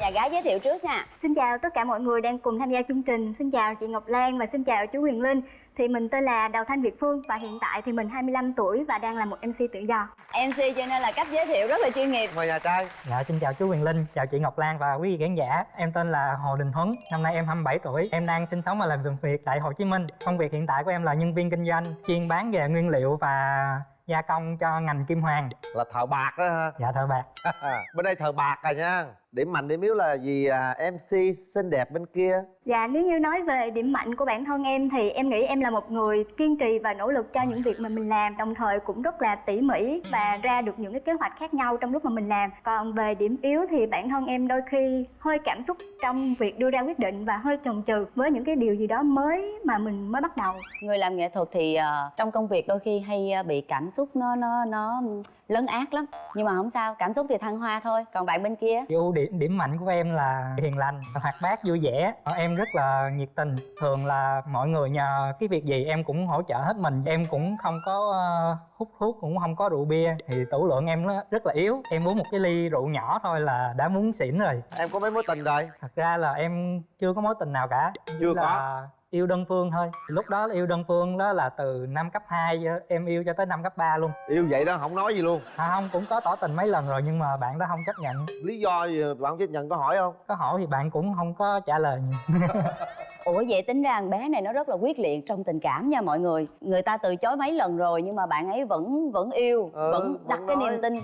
Nhà gái giới thiệu trước nha. Xin chào tất cả mọi người đang cùng tham gia chương trình. Xin chào chị Ngọc Lan và xin chào chú Huyền Linh. Thì mình tên là Đào Thanh Việt Phương Và hiện tại thì mình 25 tuổi và đang là một MC tự do. MC cho nên là cách giới thiệu rất là chuyên nghiệp. Mời nhà trai. Dạ xin chào chú Huyền Linh, chào chị Ngọc Lan và quý vị khán giả. Em tên là Hồ Đình Huấn, năm nay em 27 tuổi. Em đang sinh sống và làm việc tại Hồ Chí Minh. Công việc hiện tại của em là nhân viên kinh doanh Chuyên bán về nguyên liệu và gia công cho ngành kim hoàng. Là thợ bạc đó ha Dạ thợ bạc. Bên đây thợ bạc rồi nha điểm mạnh điểm yếu là gì? À, mc xinh đẹp bên kia. Dạ nếu như nói về điểm mạnh của bản thân em Thì em nghĩ em là một người kiên trì và nỗ lực cho những việc mà mình làm Đồng thời cũng rất là tỉ mỉ và ra được những cái kế hoạch khác nhau trong lúc mà mình làm. Còn về điểm yếu thì bản thân em đôi khi hơi cảm xúc trong việc đưa ra quyết định Và hơi chần chừ với những cái điều gì đó mới mà mình mới bắt đầu. Người làm nghệ thuật thì uh, trong công việc đôi khi hay uh, bị cảm xúc nó nó nó lấn át lắm. Nhưng mà không sao, cảm xúc thì thăng hoa thôi Còn bạn bên kia? Ưu điểm điểm mạnh của em là hiền lành hoạt bát vui vẻ. Em rất là nhiệt tình. Thường là mọi người nhờ cái việc gì em cũng hỗ trợ hết mình. Em cũng không có uh, hút thuốc cũng không có rượu bia. Thì tủ lượng em nó rất là yếu. Em uống một cái ly rượu nhỏ thôi là đã muốn xỉn rồi. Em có mấy mối tình rồi? Thật ra là em chưa có mối tình nào cả. Chưa là có yêu đơn phương thôi. Lúc đó yêu đơn phương đó là từ năm cấp 2 em yêu cho tới năm cấp 3 luôn. Yêu vậy đó không nói gì luôn. À, không cũng có tỏ tình mấy lần rồi nhưng mà bạn đó không chấp nhận. Lý do gì bạn không chấp nhận có hỏi không? Có hỏi thì bạn cũng không có trả lời nhiều. Ủa vậy tính ra thằng bé này nó rất là quyết liệt trong tình cảm nha mọi người. Người ta từ chối mấy lần rồi nhưng mà bạn ấy vẫn vẫn yêu Ừ, Vẫn đặt vẫn cái niềm tin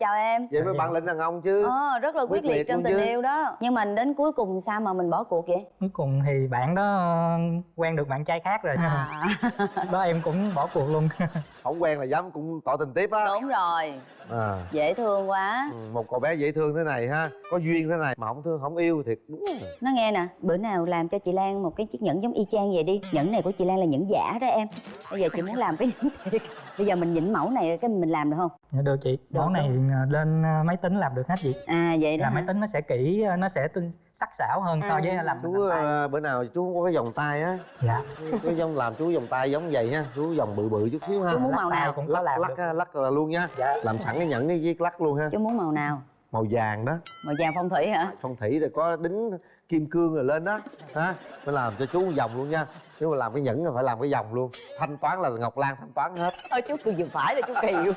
Chào em. Vậy mới bạn lĩnh đàn ông chứ. Ờ, rất là quyết, Quyết liệt, liệt trong tình chứ. yêu đó. Nhưng mà đến cuối cùng sao mà mình bỏ cuộc vậy? cuối cùng thì bạn đó ờ, quen được bạn trai khác rồi. À, đó em cũng bỏ cuộc luôn. Không quen là dám cũng tỏ tình tiếp á. Đúng rồi, à. Dễ thương quá. Ừ, một cậu bé dễ thương thế này ha. Có duyên thế này mà không thương không yêu thiệt đúng rồi. Nó nghe nè, bữa nào làm cho chị Lan một cái chiếc nhẫn giống y chang vậy đi. Nhẫn này của chị Lan là nhẫn giả đó em. Bây giờ chị muốn làm cái nhẫn thiệt Bây giờ mình nhịn mẫu này cái mình làm được không? dạ được chị. Được, món này ờ, lên ờ, máy tính làm được hết chị. À vậy đó là hả? máy tính nó sẽ kỹ ờ, nó sẽ tinh sắc sảo hơn so với À. làm chú tay. à, bữa nào chú không có cái vòng tay á. Dạ. Chú giống làm chú vòng tay giống vậy nha chú vòng bự bự chút xíu ha. Chú muốn màu nào? cũng lắc làm lắc được. lắc là luôn nha. Dạ. Làm sẵn cái nhẫn cái viết lắc luôn ha. Chú muốn màu nào? màu vàng đó. Màu vàng phong thủy hả? phong thủy rồi có đính kim cương rồi lên đó ha phải làm cho chú một vòng luôn nha. Nếu mà làm cái nhẫn là phải làm cái vòng luôn. Thanh toán là ngọc lan thanh toán hết. Thôi chú cười vừa phải là chú kỳ luôn.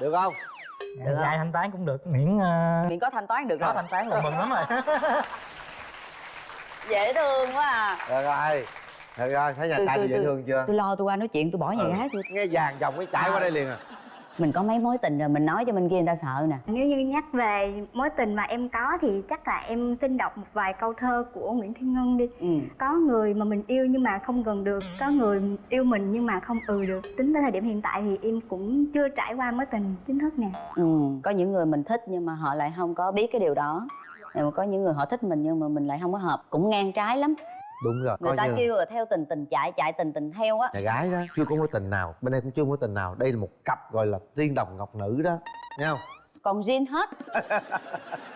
Được không? Dạ, Được không? ai thanh toán cũng được. Miễn ờ, Miệng có thanh toán được có rồi. thanh toán là mừng lắm rồi. Dễ thương quá à. Được rồi. Được rồi thấy nhà Từ- trai dễ thương chưa? Tôi lo tôi qua nói chuyện tôi bỏ nhà Ừ. gái tôi nghe vàng vòng cái chạy qua đây liền à Mình có mấy mối tình rồi mình nói cho bên kia người ta sợ nè. Nếu như nhắc về mối tình mà em có thì chắc là em xin đọc một vài câu thơ của Nguyễn Thiên Ngân đi. Ừ. Có người mà mình yêu nhưng mà không gần được Có người yêu mình nhưng mà không ừ được. Tính tới thời điểm hiện tại thì em cũng chưa trải qua mối tình chính thức nè. Ừ, có những người mình thích nhưng mà họ lại không có biết cái điều đó. Mà có những người họ thích mình nhưng mà mình lại không có hợp cũng ngang trái lắm đúng rồi người coi ta như kêu là theo tình tình chạy chạy tình tình theo á. Nhà gái đó chưa có mối tình nào bên đây cũng chưa có mối tình nào. Đây là một cặp gọi là tiên đồng ngọc nữ đó nghe không còn riêng hết.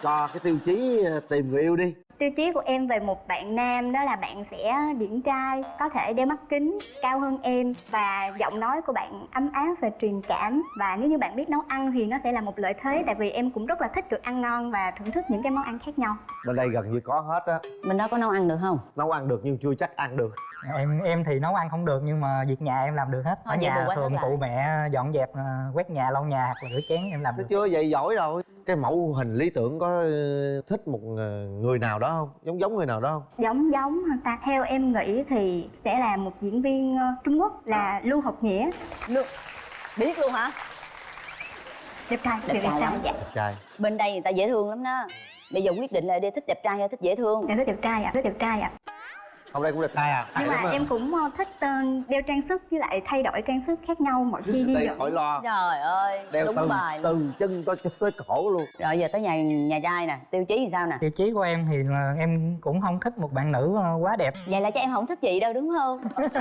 Cho cái tiêu chí ờ, tìm người yêu đi. Tiêu chí của em về một bạn nam đó là bạn sẽ điển trai, có thể đeo mắt kính, cao hơn em và giọng nói của bạn ấm áp và truyền cảm. Và nếu như bạn biết nấu ăn thì nó sẽ là một lợi thế tại vì em cũng rất là thích được ăn ngon và thưởng thức những cái món ăn khác nhau. bên đây gần như có hết á. Mình đâu có nấu ăn được không? Nấu ăn được nhưng chưa chắc ăn được em em thì nấu ăn không được nhưng mà việc nhà em làm được hết. Thôi ở bù nhà quá thường hết lại. cụ mẹ dọn dẹp ờ, quét nhà lau nhà hoặc là rửa chén em làm Thấy được. chưa? Vậy giỏi rồi. Cái mẫu hình lý tưởng có ờ, thích một ờ, người nào đó không? Giống giống người nào đó không? Giống giống hả ta? Theo em nghĩ thì sẽ là một diễn viên ờ, Trung Quốc là Lưu Học Nghĩa, luôn biết luôn hả? Đẹp trai, đẹp đẹp, trai đẹp lắm. Trai. dạ đẹp trai. Bên đây người ta dễ thương lắm đó. Bây giờ quyết định là đi thích đẹp trai hay thích dễ thương? Em thích đẹp trai ạ, thích đẹp trai ạ. Hôm nay cũng đẹp trai à? Nhưng mà em cũng ờ, thích ờ, đeo trang sức với lại thay đổi trang sức khác nhau mỗi khi đi dẫn. khỏi lo. Trời ơi đeo đúng từ bài từ chân tới tới cổ luôn. Rồi giờ tới nhà nhà trai nè tiêu chí thì sao nè? Tiêu chí của em thì là em cũng không thích một bạn nữ ờ, quá đẹp. Vậy là cho em không thích chị đâu đúng không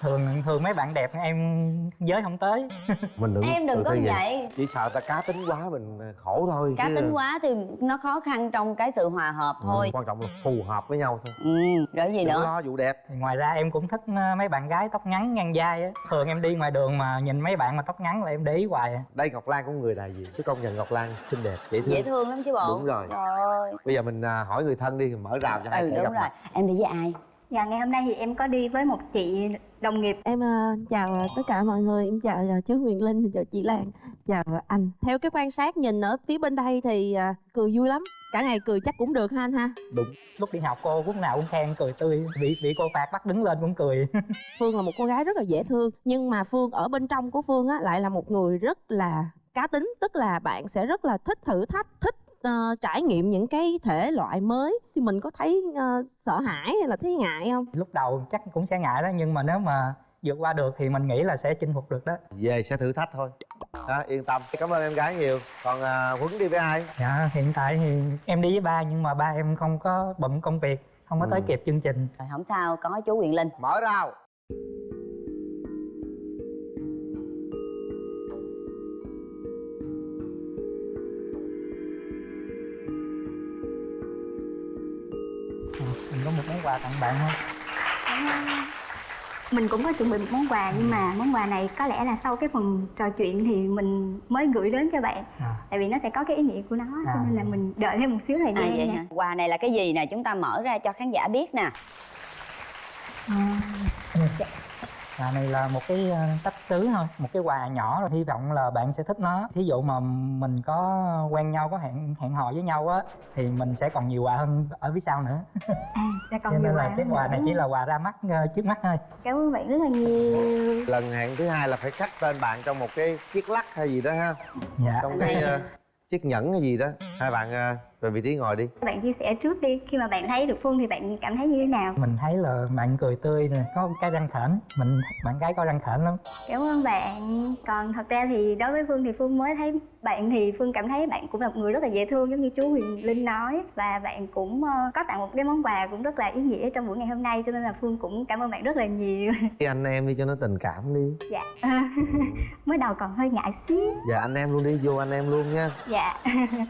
thường thường mấy bạn đẹp em giới không tới. Mình đừng em đừng tự có ti vậy. chỉ sợ ta cá tính quá mình khổ thôi cá chứ- tính quá thì nó khó khăn trong cái sự hòa hợp Ừ, thôi. quan trọng là phù hợp với nhau thôi. Ừ rồi gì đừng nữa? lo vụ đẹp. Thì ngoài ra em cũng thích ờ, mấy bạn gái tóc ngắn ngang vai á. Thường em đi ngoài đường mà nhìn mấy bạn mà tóc ngắn là em để ý hoài à. đây ngọc lan cũng người đại diện chứ công nhận ngọc lan xinh đẹp dễ thương. Dễ thương lắm chứ bộ. Đúng rồi. rồi bây giờ mình à, hỏi người thân đi mở rào cho hai ừ đúng gặp rồi. mặt. Em đi với ai Dạ ngày hôm nay thì em có đi với một chị đồng nghiệp. Em ờ, chào tất cả mọi người, em chào ờ, chú Huyền Linh, chào chị Lan, chào anh. Theo cái quan sát nhìn ở phía bên đây thì ờ, cười vui lắm. Cả ngày cười chắc cũng được ha anh ha. lúc đi học cô lúc nào cũng khen cười tươi. Bị bị cô phạt bắt đứng lên cũng cười. Phương là một cô gái rất là dễ thương, nhưng mà Phương ở bên trong của Phương á lại là một người rất là cá tính, tức là bạn sẽ rất là thích thử thách, thích ờ, trải nghiệm những cái thể loại mới. Thì mình có thấy ờ, sợ hãi hay là thấy ngại không? lúc đầu chắc cũng sẽ ngại đó nhưng mà nếu mà vượt qua được thì mình nghĩ là sẽ chinh phục được đó. Về sẽ thử thách thôi. Đó, yên tâm. Cảm ơn em gái nhiều. Còn huấn đi với ai? Dạ hiện tại thì em đi với ba nhưng mà ba em không có bận công việc không có tới Ừ. kịp chương trình. Rồi không sao có chú Quyền Linh. Mở rào món quà tặng bạn không? Mình cũng có chuẩn bị một món quà nhưng mà món quà này có lẽ là sau cái phần trò chuyện thì mình mới gửi đến cho bạn. À, tại vì nó sẽ có cái ý nghĩa của nó cho À. nên là mình đợi thêm một xíu thời à gian vậy nha. hả? Quà này là cái gì nè? Chúng ta mở ra cho khán giả biết nè. À, quà này là một cái ờ, tách sứ thôi một cái quà nhỏ rồi hy vọng là bạn sẽ thích nó. Thí dụ mà mình có quen nhau có hẹn hẹn hò với nhau á thì mình sẽ còn nhiều quà hơn ở phía sau nữa. À còn cho nhiều nên là quà cái quà này chỉ là quà ra mắt ờ, trước mắt thôi. Cảm ơn bạn rất là nhiều. Lần hẹn thứ hai là phải khắc tên bạn trong một cái chiếc lắc hay gì đó ha. Dạ. Trong cái ờ, chiếc nhẫn hay gì đó. Hai bạn ờ, về vị trí ngồi đi. Bạn chia sẻ trước đi khi mà bạn thấy được phương thì bạn cảm thấy như thế nào? Mình thấy là bạn cười tươi nè có cái răng khểnh mình bạn gái có răng khểnh lắm. Cảm ơn bạn. Còn thật ra thì đối với phương thì phương mới thấy bạn thì phương cảm thấy bạn cũng là một người rất là dễ thương giống như chú huyền linh nói. Và bạn cũng ờ, có tặng một cái món quà cũng rất là ý nghĩa trong buổi ngày hôm nay cho nên là phương cũng cảm ơn bạn rất là nhiều. Cái anh em đi cho nó tình cảm đi. Dạ. Mới đầu còn hơi ngại xíu. Dạ anh em luôn đi vô anh em luôn nha. Dạ.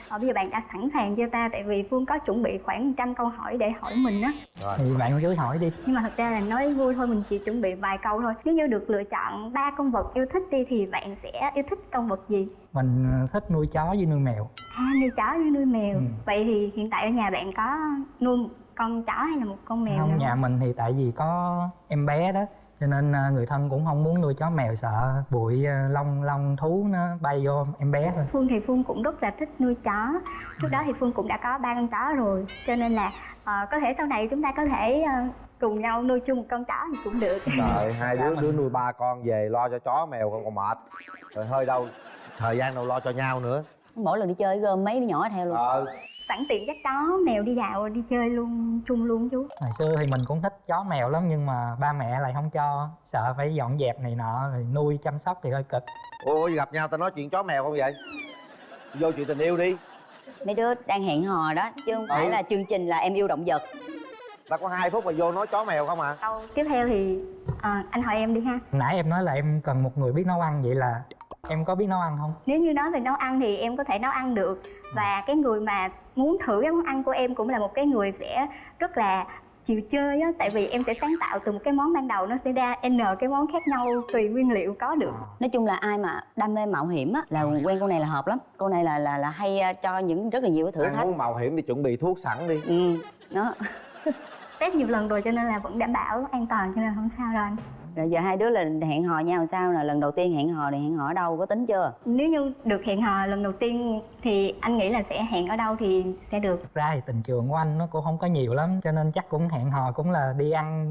Ờ, bây giờ bạn đã sẵn sàng chưa ta tại vì phương có chuẩn bị khoảng trăm câu hỏi để hỏi mình á. Thì bạn cứ hỏi đi. Nhưng mà thật ra là nói vui thôi mình chỉ chuẩn bị vài câu thôi. Nếu như được lựa chọn ba con vật yêu thích đi thì bạn sẽ yêu thích con vật gì? Mình ờ, thích nuôi chó với nuôi mèo. À nuôi chó với nuôi mèo. Ừ. vậy thì hiện tại ở nhà bạn có nuôi một con chó hay là một con mèo không nữa nhà mình thì tại vì có em bé đó cho nên ờ, người thân cũng không muốn nuôi chó mèo sợ bụi ờ, lông lông thú nó bay vô em bé thôi. Phương thì phương cũng rất là thích nuôi chó. Trước đó thì phương cũng đã có ba con chó rồi. Cho nên là ờ, có thể sau này chúng ta có thể ờ, cùng nhau nuôi chung một con chó thì cũng được. Trời, hai đứa đứa nuôi ba con về lo cho chó mèo còn còn mệt. Rồi hơi đâu thời gian đâu lo cho nhau nữa. Mỗi lần đi chơi gom mấy đứa nhỏ theo luôn. Ờ sẵn tiện dắt chó mèo đi dạo đi chơi luôn chung luôn chú. Hồi xưa thì mình cũng thích chó mèo lắm nhưng mà ba mẹ lại không cho sợ phải dọn dẹp này nọ rồi nuôi chăm sóc thì hơi cực. Ôi gặp nhau tao nói chuyện chó mèo không vậy? Vô chuyện tình yêu đi. Mấy đứa đang hẹn hò đó chứ không phải Ừ. là chương trình là em yêu động vật. Ta có hai phút mà vô nói chó mèo không à? Câu tiếp theo thì ờ, anh hỏi em đi ha. Nãy em nói là em cần một người biết nấu ăn vậy là em có biết nấu ăn không? Nếu như nói về nấu ăn thì em có thể nấu ăn được. Và cái người mà muốn thử cái món ăn của em cũng là một cái người sẽ rất là chịu chơi á. Tại vì em sẽ sáng tạo từ một cái món ban đầu nó sẽ ra n cái món khác nhau tùy nguyên liệu có được. Nói chung là ai mà đam mê mạo hiểm á là quen cô này là hợp lắm. Cô này là là là hay ờ, cho những rất là nhiều cái thử Ăn thách. muốn mạo hiểm thì chuẩn bị thuốc sẵn đi. Ừ đó. Test nhiều lần rồi cho nên là vẫn đảm bảo an toàn cho nên không sao rồi anh rồi giờ hai đứa là hẹn hò nhau làm sao nè? Lần đầu tiên hẹn hò thì hẹn hò ở đâu? Có tính chưa? Nếu như được hẹn hò lần đầu tiên thì anh nghĩ là sẽ hẹn ở đâu thì sẽ được. Ra thì tình trường của anh nó cũng không có nhiều lắm cho nên chắc cũng hẹn hò cũng là đi ăn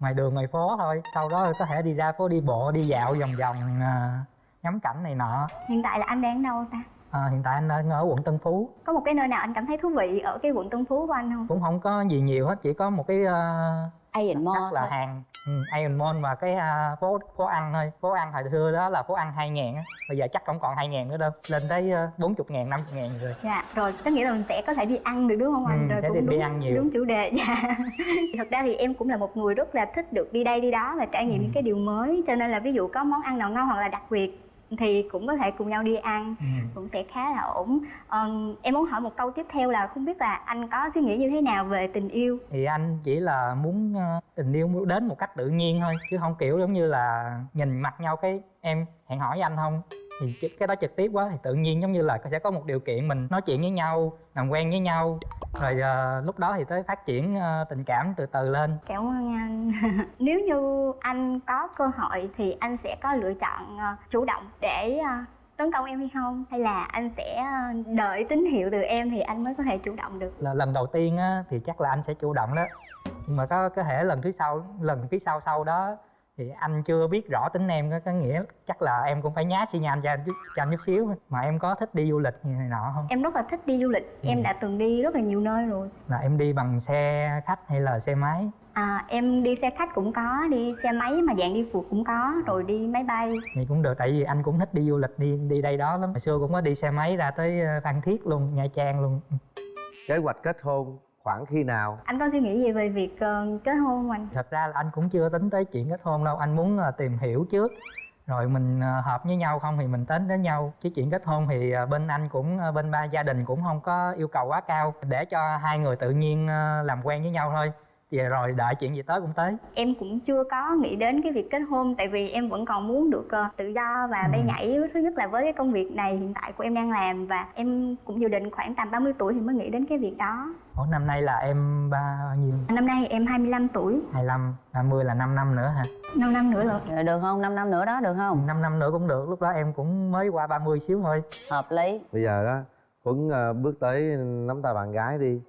ngoài đường ngoài phố thôi. Sau đó có thể đi ra phố đi bộ đi dạo vòng vòng à, ngắm cảnh này nọ. Hiện tại là anh đang ở đâu ta à, hiện tại anh đang ở quận Tân Phú. Có một cái nơi nào anh cảm thấy thú vị ở cái quận Tân Phú của anh không? Cũng không có gì nhiều hết chỉ có một cái uh, Iron Mo sắc là thôi. hàng ừ, Iron Mall và cái à, phố phố ăn thôi. Phố ăn hồi xưa đó là phố ăn hai ngàn á. Bây giờ chắc không còn hai ngàn nữa đâu lên tới bốn chục ngàn năm chục ngàn rồi. Dạ rồi có nghĩa là mình sẽ có thể đi ăn được đúng không anh? Ừ, rồi sẽ cũng đi- đi đúng, ăn nhiều. đúng chủ đề dạ. Thật ra thì em cũng là một người rất là thích được đi đây đi đó và trải nghiệm Ừ. những cái điều mới. Cho nên là ví dụ có món ăn nào ngon hoặc là đặc biệt thì cũng có thể cùng nhau đi ăn ừ. cũng sẽ khá là ổn. Ờm, em muốn hỏi một câu tiếp theo là không biết là anh có suy nghĩ như thế nào về tình yêu? Thì anh chỉ là muốn ờ, tình yêu đến một cách tự nhiên thôi chứ không kiểu giống như là nhìn mặt nhau cái em hẹn hỏi với anh không thì cái đó trực tiếp quá thì tự nhiên giống như là sẽ có một điều kiện mình nói chuyện với nhau làm quen với nhau. Rồi ờ, lúc đó thì tới phát triển ờ, tình cảm từ từ lên. Cảm ơn anh. Nếu như anh có cơ hội thì anh sẽ có lựa chọn ờ, chủ động để ờ, tấn công em hay không? Hay là anh sẽ đợi tín hiệu từ em thì anh mới có thể chủ động được? Là lần đầu tiên á, thì chắc là anh sẽ chủ động đó. Nhưng mà có có thể lần thứ sau lần phía sau sau đó thì anh chưa biết rõ tính em có, có nghĩa chắc là em cũng phải nhá xi nhan cho anh chút cho anh chút xíu. Mà em có thích đi du lịch như này nọ không? Em rất là thích đi du lịch. Ừ. em đã từng đi rất là nhiều nơi rồi. Là em đi bằng xe khách hay là xe máy? À, em đi xe khách cũng có đi xe máy mà dạng đi phượt cũng có rồi đi máy bay. Thì cũng được tại vì anh cũng thích đi du lịch đi đi đây đó lắm. Hồi xưa cũng có đi xe máy ra tới ờ, phan thiết luôn nha trang luôn. Kế hoạch kết hôn khoảng khi nào? Anh có suy nghĩ gì về việc ờ, kết hôn không anh? Thật ra là anh cũng chưa tính tới chuyện kết hôn đâu. Anh muốn là tìm hiểu trước. Rồi mình ờ, hợp với nhau không thì mình tính đến nhau. Chứ chuyện kết hôn thì ờ, bên anh cũng ờ, bên ba gia đình cũng không có yêu cầu quá cao. Để cho hai người tự nhiên ờ, làm quen với nhau thôi thì rồi đợi chuyện gì tới cũng tới. Em cũng chưa có nghĩ đến cái việc kết hôn tại vì em vẫn còn muốn được ờ, tự do và bay Ừ. nhảy. Thứ nhất là với cái công việc này hiện tại của em đang làm và em cũng dự định khoảng tầm 30 tuổi thì mới nghĩ đến cái việc đó. Ủa, năm nay là em bao nhiêu? Năm nay em 25 tuổi. 25 30 là 5 năm nữa hả? 5 năm nữa rồi. Rồi được không? 5 năm nữa đó được không? 5 năm nữa cũng được lúc đó em cũng mới qua 30 xíu thôi. Hợp lý. Bây giờ đó huấn ờ, bước tới nắm tay bạn gái đi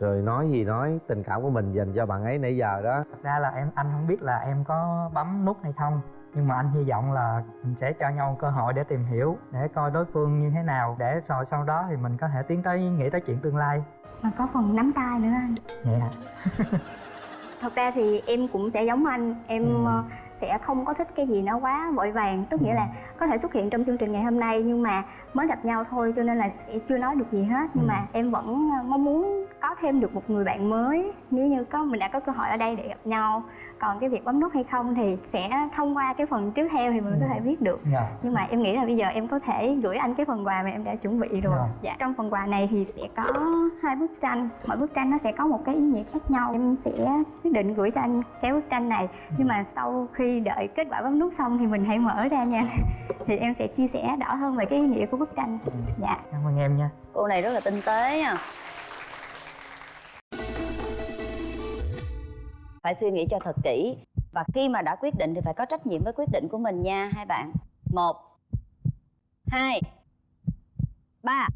rồi nói gì nói tình cảm của mình dành cho bạn ấy nãy giờ đó. Thật ra là em anh không biết là em có bấm nút hay không nhưng mà anh hy vọng là mình sẽ cho nhau cơ hội để tìm hiểu để coi đối phương như thế nào để rồi sau đó thì mình có thể tiến tới nghĩ tới chuyện tương lai. Mà có phần nắm tay nữa anh. Vậy hả? Thật ra thì em cũng sẽ giống anh em Ừ. sẽ không có thích cái gì nó quá vội vàng tức nghĩa Ừ. là có thể xuất hiện trong chương trình ngày hôm nay nhưng mà mới gặp nhau thôi cho nên là sẽ chưa nói được gì hết nhưng Ừ. mà em vẫn ờ, mong muốn có thêm được một người bạn mới nếu như có mình đã có cơ hội ở đây để gặp nhau còn cái việc bấm nút hay không thì sẽ thông qua cái phần tiếp theo thì mình Ừ. có thể biết được. Dạ. Nhưng mà em nghĩ là bây giờ em có thể gửi anh cái phần quà mà em đã chuẩn bị rồi. Rồi. dạ trong phần quà này thì sẽ có hai bức tranh. Mỗi bức tranh nó sẽ có một cái ý nghĩa khác nhau. Em sẽ quyết định gửi cho anh cái bức tranh này. Nhưng mà sau khi đợi kết quả bấm nút xong thì mình hãy mở ra nha. Thì em sẽ chia sẻ rõ hơn về cái ý nghĩa của bức tranh. Dạ. Cảm ơn em nha. Cô này rất là tinh tế nha phải suy nghĩ cho thật kỹ. Và khi mà đã quyết định thì phải có trách nhiệm với quyết định của mình nha, hai bạn. Một, hai, ba.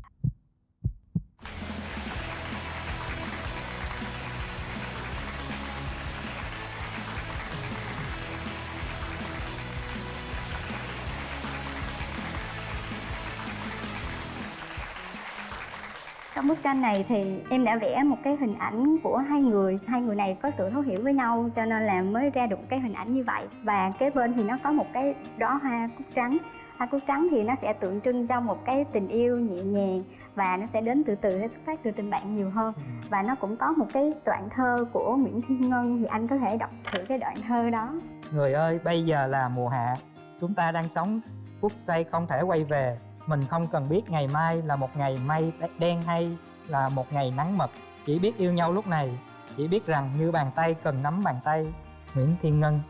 Trong bức tranh này thì em đã vẽ một cái hình ảnh của hai người. Hai người này có sự thấu hiểu với nhau cho nên là mới ra được cái hình ảnh như vậy. Và kế bên thì nó có một cái đóa hoa cúc trắng. Hoa cúc trắng thì nó sẽ tượng trưng cho một cái tình yêu nhẹ nhàng và nó sẽ đến từ từ nó xuất phát từ tình bạn nhiều hơn. Và nó cũng có một cái đoạn thơ của Nguyễn Thiên Ngân thì anh có thể đọc thử cái đoạn thơ đó. Người ơi bây giờ là mùa hạ. Chúng ta đang sống phút giây không thể quay về mình không cần biết ngày mai là một ngày mây đen hay là một ngày nắng mật chỉ biết yêu nhau lúc này. Chỉ biết rằng như bàn tay cần nắm bàn tay. Nguyễn thiên ngân.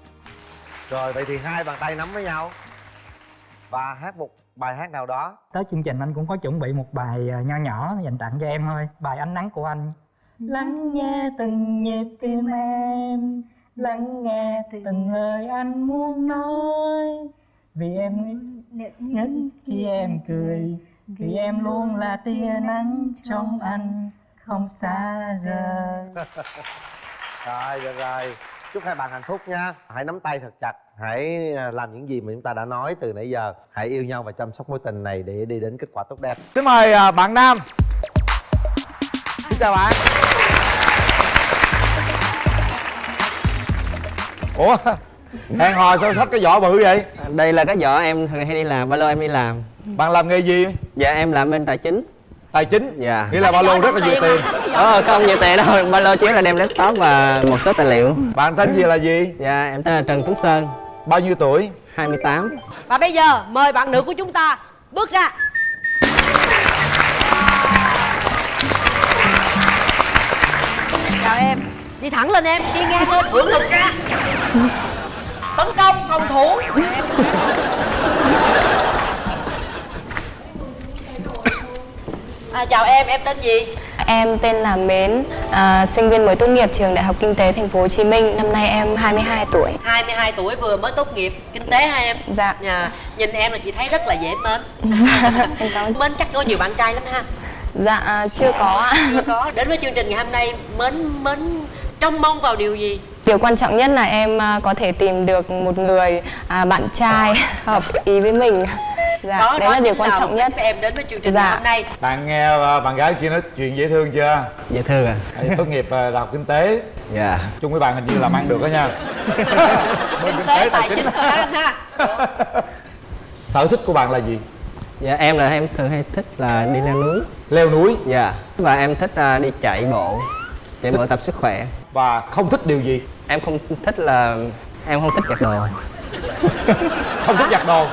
Rồi vậy thì hai bàn tay nắm với nhau. Và hát một bài hát nào đó. Tới chương trình anh cũng có chuẩn bị một bài à, nho nhỏ dành tặng cho em thôi. Bài ánh nắng của anh. Lắng nghe từng nhịp tim em. Lắng nghe từng lời anh muốn nói. Vì em nhất khi em cười vì em luôn là tia nắng trong anh không xa rời. rồi được rồi. Chúc hai bạn hạnh phúc nha. Hãy nắm tay thật chặt. Hãy à, làm những gì mà chúng ta đã nói từ nãy giờ. Hãy yêu nhau và chăm sóc mối tình này để đi đến kết quả tốt đẹp. Xin mời à, bạn nam. Xin chào bạn. Ủa hẹn hò sao xách cái vỏ bự vậy? Đây là cái vợ em thường hay đi làm ba lô em đi làm. Bạn làm nghề gì? Dạ em làm bên tài chính. Tài chính? Dạ. Nghĩa là ba lô rất là nhiều tiền. ờ không nhiều tiền đâu. Ba lô chỉ là đem laptop và một số tài liệu. Bạn tên gì là gì? Dạ em tên là trần tuấn sơn. Bao nhiêu tuổi? 28 Và bây giờ mời bạn nữ của chúng ta bước ra. Chào em. Đi thẳng lên em, đi ngang lên, hưởng lực ra Tấn công, phòng thủ à, Chào em, em tên gì? Em tên là Mến, à, sinh viên mới tốt nghiệp trường Đại học Kinh tế Thành phố Hồ Chí Minh. Năm nay em 22 tuổi. 22 tuổi vừa mới tốt nghiệp kinh tế hả em? Dạ. Dạ, Nhìn em là chị thấy rất là dễ mến Em cảm ơn. Mến chắc có nhiều bạn trai lắm ha Dạ à, chưa có ạ. Chưa có Đến với chương trình ngày hôm nay Mến, mến trông mong vào điều gì? Điều quan trọng nhất là em à, có thể tìm được một người à, bạn trai hợp ý với mình. Dạ, đó, đấy đó là điều quan trọng nhất. em đến với chương trình Dạ. hôm nay? Bạn nghe à, bạn gái kia nói chuyện dễ thương chưa? Dạ thưa à? Tốt nghiệp à, đại học kinh tế? Dạ. Chung với bạn hình như làm ăn được đó nha. Kinh tế tài chính. đó anh ha sở thích của bạn là gì? Dạ em là em thường hay thích là đi leo núi. Leo núi? Dạ. Và em thích à, đi chạy bộ chạy bộ tập sức khỏe. Và không thích điều gì? Em không thích là em không thích giặt đồ. Không thích giặt đồ?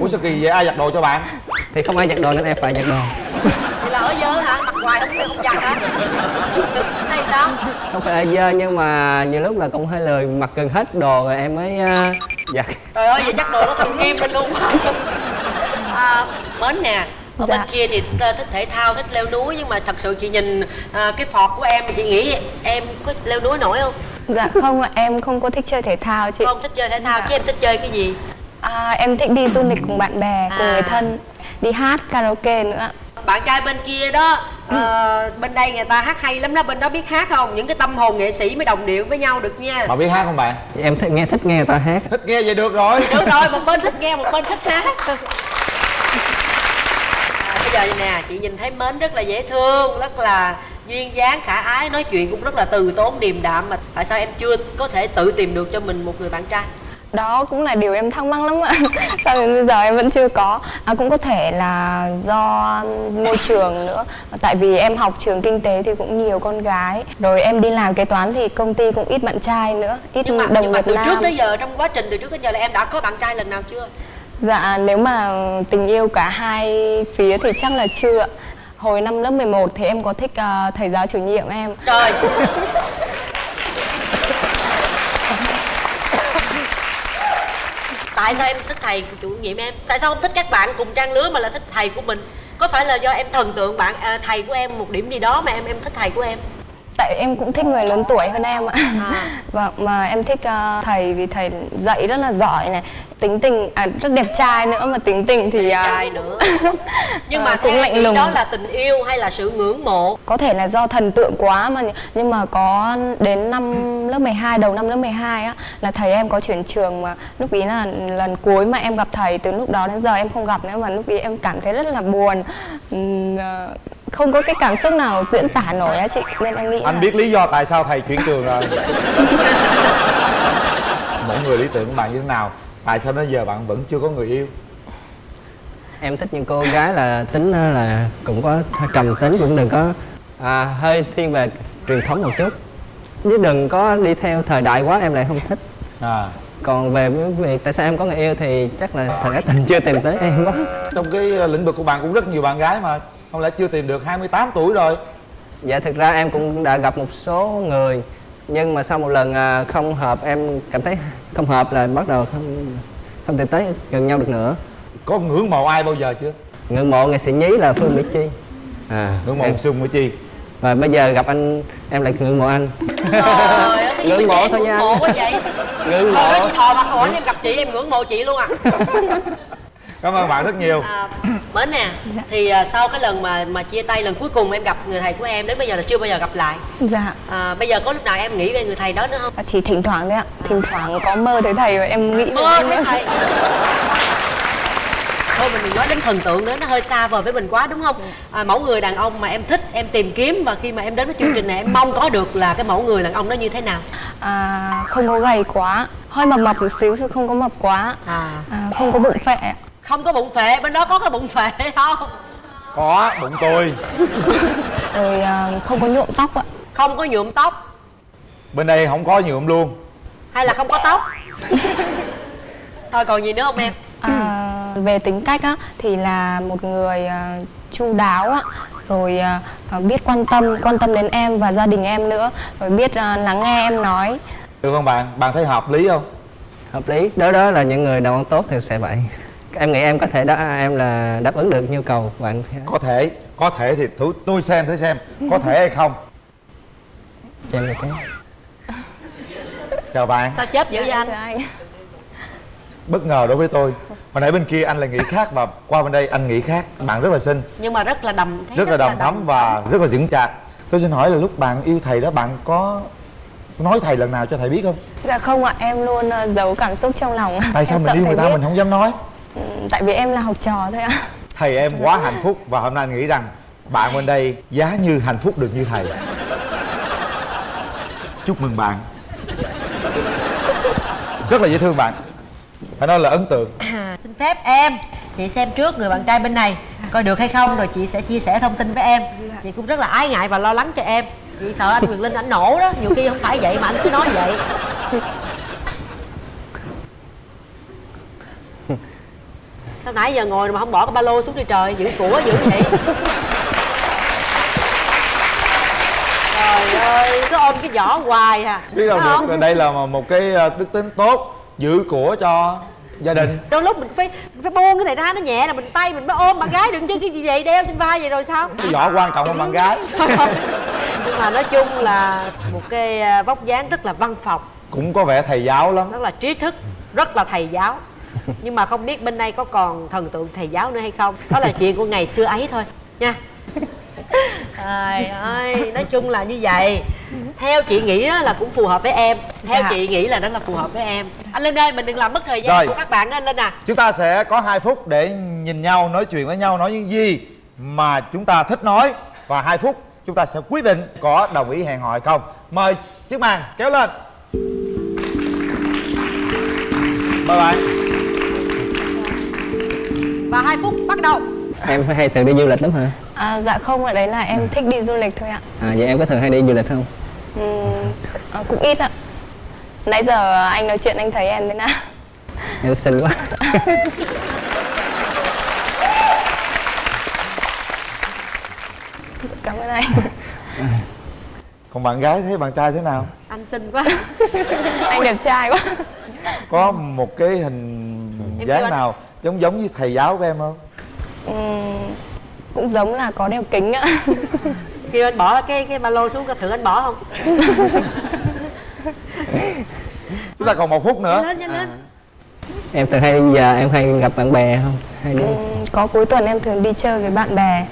Ủa sao kỳ vậy? Ai giặt đồ cho bạn? Thì không ai giặt đồ nên em phải giặt đồ. Vậy là ở dơ hả? Mặc hoài không không giặt hả? Hay sao? không phải là dơ nhưng mà nhiều lúc là cũng hơi lười mặc gần hết đồ rồi em mới à, giặt. Trời ơi, vậy chắc đồ nó thâm kim lên luôn. À, Mến nè ở bên Dạ. kia thì thích thể thao, thích leo núi Nhưng mà thật sự chị nhìn à, cái phọt của em thì chị nghĩ em có leo núi nổi không? Dạ không ạ, em không có thích chơi thể thao chị. Không thích chơi thể thao, Dạ. chứ em thích chơi cái gì? À, em thích đi du lịch cùng bạn bè, cùng À. người thân, đi hát karaoke nữa. Bạn trai bên kia đó ờ, Bên đây người ta hát hay lắm đó, bên đó biết hát không? Những cái tâm hồn nghệ sĩ mới đồng điệu với nhau được nha bạn biết hát không bạn em thích nghe thích nghe người ta hát thích nghe vậy được rồi Được rồi, một bên thích nghe, một bên thích hát giờ nè, chị nhìn thấy Mến rất là dễ thương Rất là duyên dáng, khả ái Nói chuyện cũng rất là từ tốn, điềm đạm Mà tại sao em chưa có thể tự tìm được cho mình một người bạn trai? Đó cũng là điều em thắc mắc lắm ạ. Sao đến bây giờ em vẫn chưa có. À, cũng có thể là do môi trường nữa. Tại vì em học trường kinh tế thì cũng nhiều con gái. Rồi em đi làm kế toán thì công ty cũng ít bạn trai nữa, ít Nhưng mà, đồng nhưng mà từ nam. trước tới giờ, trong quá trình từ trước tới giờ là em đã có bạn trai lần nào chưa? Dạ nếu mà tình yêu cả hai phía thì chắc là chưa ạ. Hồi năm lớp 11 thì em có thích ờ, thầy giáo chủ nhiệm em. Trời Tại sao em thích thầy chủ nhiệm em? Tại sao không thích các bạn cùng trang lứa mà là thích thầy của mình? Có phải là do em thần tượng bạn à, thầy của em một điểm gì đó mà em em thích thầy của em? Tại em cũng thích người lớn tuổi hơn em ạ. À. Vâng, mà em thích ờ, thầy vì thầy dạy rất là giỏi này, tính tình à, rất đẹp trai nữa mà tính tình thì ờ, trai nữa Nhưng mà ờ, cũng lạnh lùng. đó là tình yêu hay là sự ngưỡng mộ? Có thể là do thần tượng quá mà nhưng mà có đến năm lớp 12 đầu năm lớp 12 á là thầy em có chuyển trường mà lúc ý là lần cuối mà em gặp thầy từ lúc đó đến giờ em không gặp nữa mà lúc ý em cảm thấy rất là buồn. Ừm, ờ, không có cái cảm xúc nào diễn tả nổi á chị nên em nghĩ anh là biết lý do tại sao thầy chuyển trường rồi. Mỗi người lý tưởng của bạn như thế nào? Tại sao đến giờ bạn vẫn chưa có người yêu? Em thích những cô gái là tính là cũng có trầm tính cũng đừng có à, hơi thiên về truyền thống một chút. Chứ đừng có đi theo thời đại quá em lại không thích. À. Còn về việc tại sao em có người yêu thì chắc là thời ái tình chưa tìm tới em quá. Trong cái ờ, lĩnh vực của bạn cũng rất nhiều bạn gái mà không lẽ chưa tìm được 28 tuổi rồi. Dạ thực ra em cũng đã gặp một số người nhưng mà sau một lần à, không hợp em cảm thấy không hợp là bắt đầu không không thể tới gần nhau được nữa. Có ngưỡng mộ ai bao giờ chưa? Ngưỡng mộ nghệ sĩ nhí là phương mỹ chi. À. Ngưỡng mộ em- Xuân Mỹ Chi. Và bây giờ gặp anh em lại ngưỡng mộ anh. Trời Ngưỡng mộ thôi nha. Ngưỡng mộ quá vậy. Ngưỡng Thôi mộ. đó chị thò mặt hỏi em gặp chị em ngưỡng mộ chị luôn à cảm ơn bạn rất nhiều. À, mến nè thì à, sau cái lần mà mà chia tay lần cuối cùng em gặp người thầy của em đến bây giờ là chưa bao giờ gặp lại. Dạ. À, bây giờ có lúc nào em nghĩ về người thầy đó nữa không? Chỉ thỉnh thoảng thôi ạ. Thỉnh thoảng có mơ thấy thầy và em nghĩ về mơ thấy thầy. Thôi mình đừng nói đến thần tượng nữa nó hơi xa vời với mình quá đúng không? À, mẫu người đàn ông mà em thích em tìm kiếm và khi mà em đến với chương trình này em mong có được là cái mẫu người đàn ông đó như thế nào? À, không có gầy quá. Hơi mập mập chút xíu thôi không có mập quá. À. à, không có bụng phệ ạ. Không có bụng phệ bên đó có cái bụng phệ không? Có bụng tôi. Rồi à, không có nhuộm tóc ạ. Không có nhuộm tóc. Bên đây không có nhuộm luôn. Hay là không có tóc? Thôi còn gì nữa không em? À, về tính cách á thì là một người à, chu đáo á rồi à, biết quan tâm quan tâm đến em và gia đình em nữa. Rồi biết lắng nghe em nói. Được không bạn? Bạn thấy hợp lý không? Hợp lý. Đó đó là những người đàn ông tốt thì sẽ vậy em nghĩ em có thể đó em là đáp ứng được nhu cầu của bạn. Có thể có thể thì thử tôi xem thử xem có thể hay không? Cho em được cái chào bạn. Sao chớp dữ vậy anh? anh. bất ngờ đối với tôi. Hồi nãy bên kia anh là nghĩ khác và qua bên đây anh nghĩ khác. Bạn rất là xinh. Nhưng mà rất là đầm thấy rất là đầm thắm và rất là vững chạc. Tôi xin hỏi là lúc bạn yêu thầy đó bạn có nói thầy lần nào cho thầy biết không? Dạ không ạ em luôn à, giấu cảm xúc trong lòng. Tại sao Em mình yêu người ta biết. mình không dám nói tại vì em là học trò thôi ạ. Thầy em quá hạnh phúc và hôm nay anh nghĩ rằng bạn bên đây giá như hạnh phúc được như thầy. Chúc mừng bạn. Rất là dễ thương bạn. Phải nói là ấn tượng. À, xin phép em chị xem trước người bạn trai bên này coi được hay không rồi chị sẽ chia sẻ thông tin với em. Chị cũng rất là ái ngại và lo lắng cho em. Chị sợ anh quyền linh ảnh nổ đó nhiều khi không phải vậy mà anh cứ nói vậy sao nãy giờ ngồi mà không bỏ cái ba lô xuống đi trời giữ của giữ vậy trời ơi cứ ôm cái giỏ hoài à. Biết đâu được không? đây là một cái ờ, đức tính tốt giữ của cho gia đình. Đôi lúc mình phải phải buông cái này ra nó nhẹ là mình tay mình mới ôm bạn gái đừng chứ cái gì vậy đeo trên vai vậy rồi sao? Cái vỏ quan trọng hơn bạn gái. Nhưng mà nói chung là một cái à, vóc dáng rất là văn phòng. Cũng có vẻ thầy giáo lắm. Rất là trí thức rất là thầy giáo nhưng mà không biết bên đây có còn thần tượng thầy giáo nữa hay không. Đó là chuyện của ngày xưa ấy thôi. Nha. Trời ơi nói chung là như vậy. Theo chị nghĩ đó là cũng phù hợp với em. Theo Dạ. chị nghĩ là đó là phù hợp với em. Anh linh ơi mình đừng làm mất thời gian Rồi. của các bạn anh linh à. Chúng ta sẽ có 2 phút để nhìn nhau nói chuyện với nhau nói những gì mà chúng ta thích nói. Và 2 phút chúng ta sẽ quyết định có đồng ý hẹn hò hay không. Mời chiếc màn kéo lên. Mời bạn và hai phút bắt đầu. Em hay thường đi du lịch lắm hả? À, dạ không ạ đấy là em thích đi du lịch thôi ạ. À vậy em có thường hay đi du lịch không? Ừm, à, cũng ít ạ. Nãy giờ anh nói chuyện anh thấy em thế nào? Em xinh quá. Cảm ơn anh. Còn bạn gái thấy bạn trai thế nào? Anh xinh quá. Anh đẹp trai quá. Có một cái hình Em dáng anh- nào giống giống như thầy giáo của em không? Ừm, cũng giống là có đeo kính ạ kêu anh bỏ cái cái ba lô xuống coi thử anh bỏ không? Chúng ta còn một phút nữa. Nhanh lên nhanh lên. Em thường hay giờ em hay gặp bạn bè không? Hay đi? Ừm, có cuối tuần em thường đi chơi với bạn bè.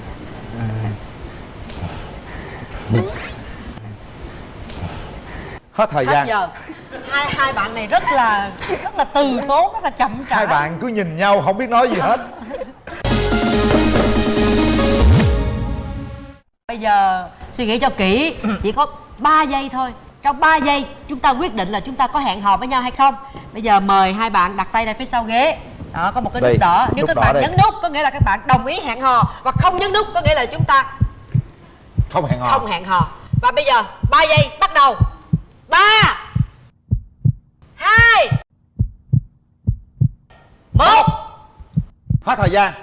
Hết thời hết gian. giờ hai hai bạn này rất là rất là từ tốn rất là chậm chạp hai bạn cứ nhìn nhau không biết nói gì hết. Bây giờ suy nghĩ cho kỹ chỉ có 3 giây thôi. Trong 3 giây chúng ta quyết định là chúng ta có hẹn hò với nhau hay không. Bây giờ mời hai bạn đặt tay ra phía sau ghế. Đó có một cái Đây, nút đỏ. Nếu nút các đỏ bạn đây. nhấn nút có nghĩa là các bạn đồng ý hẹn hò. Và không nhấn nút có nghĩa là chúng ta không hẹn hò. không hẹn hò. Và bây giờ 3 giây bắt đầu. 3 2 1 hết thời gian.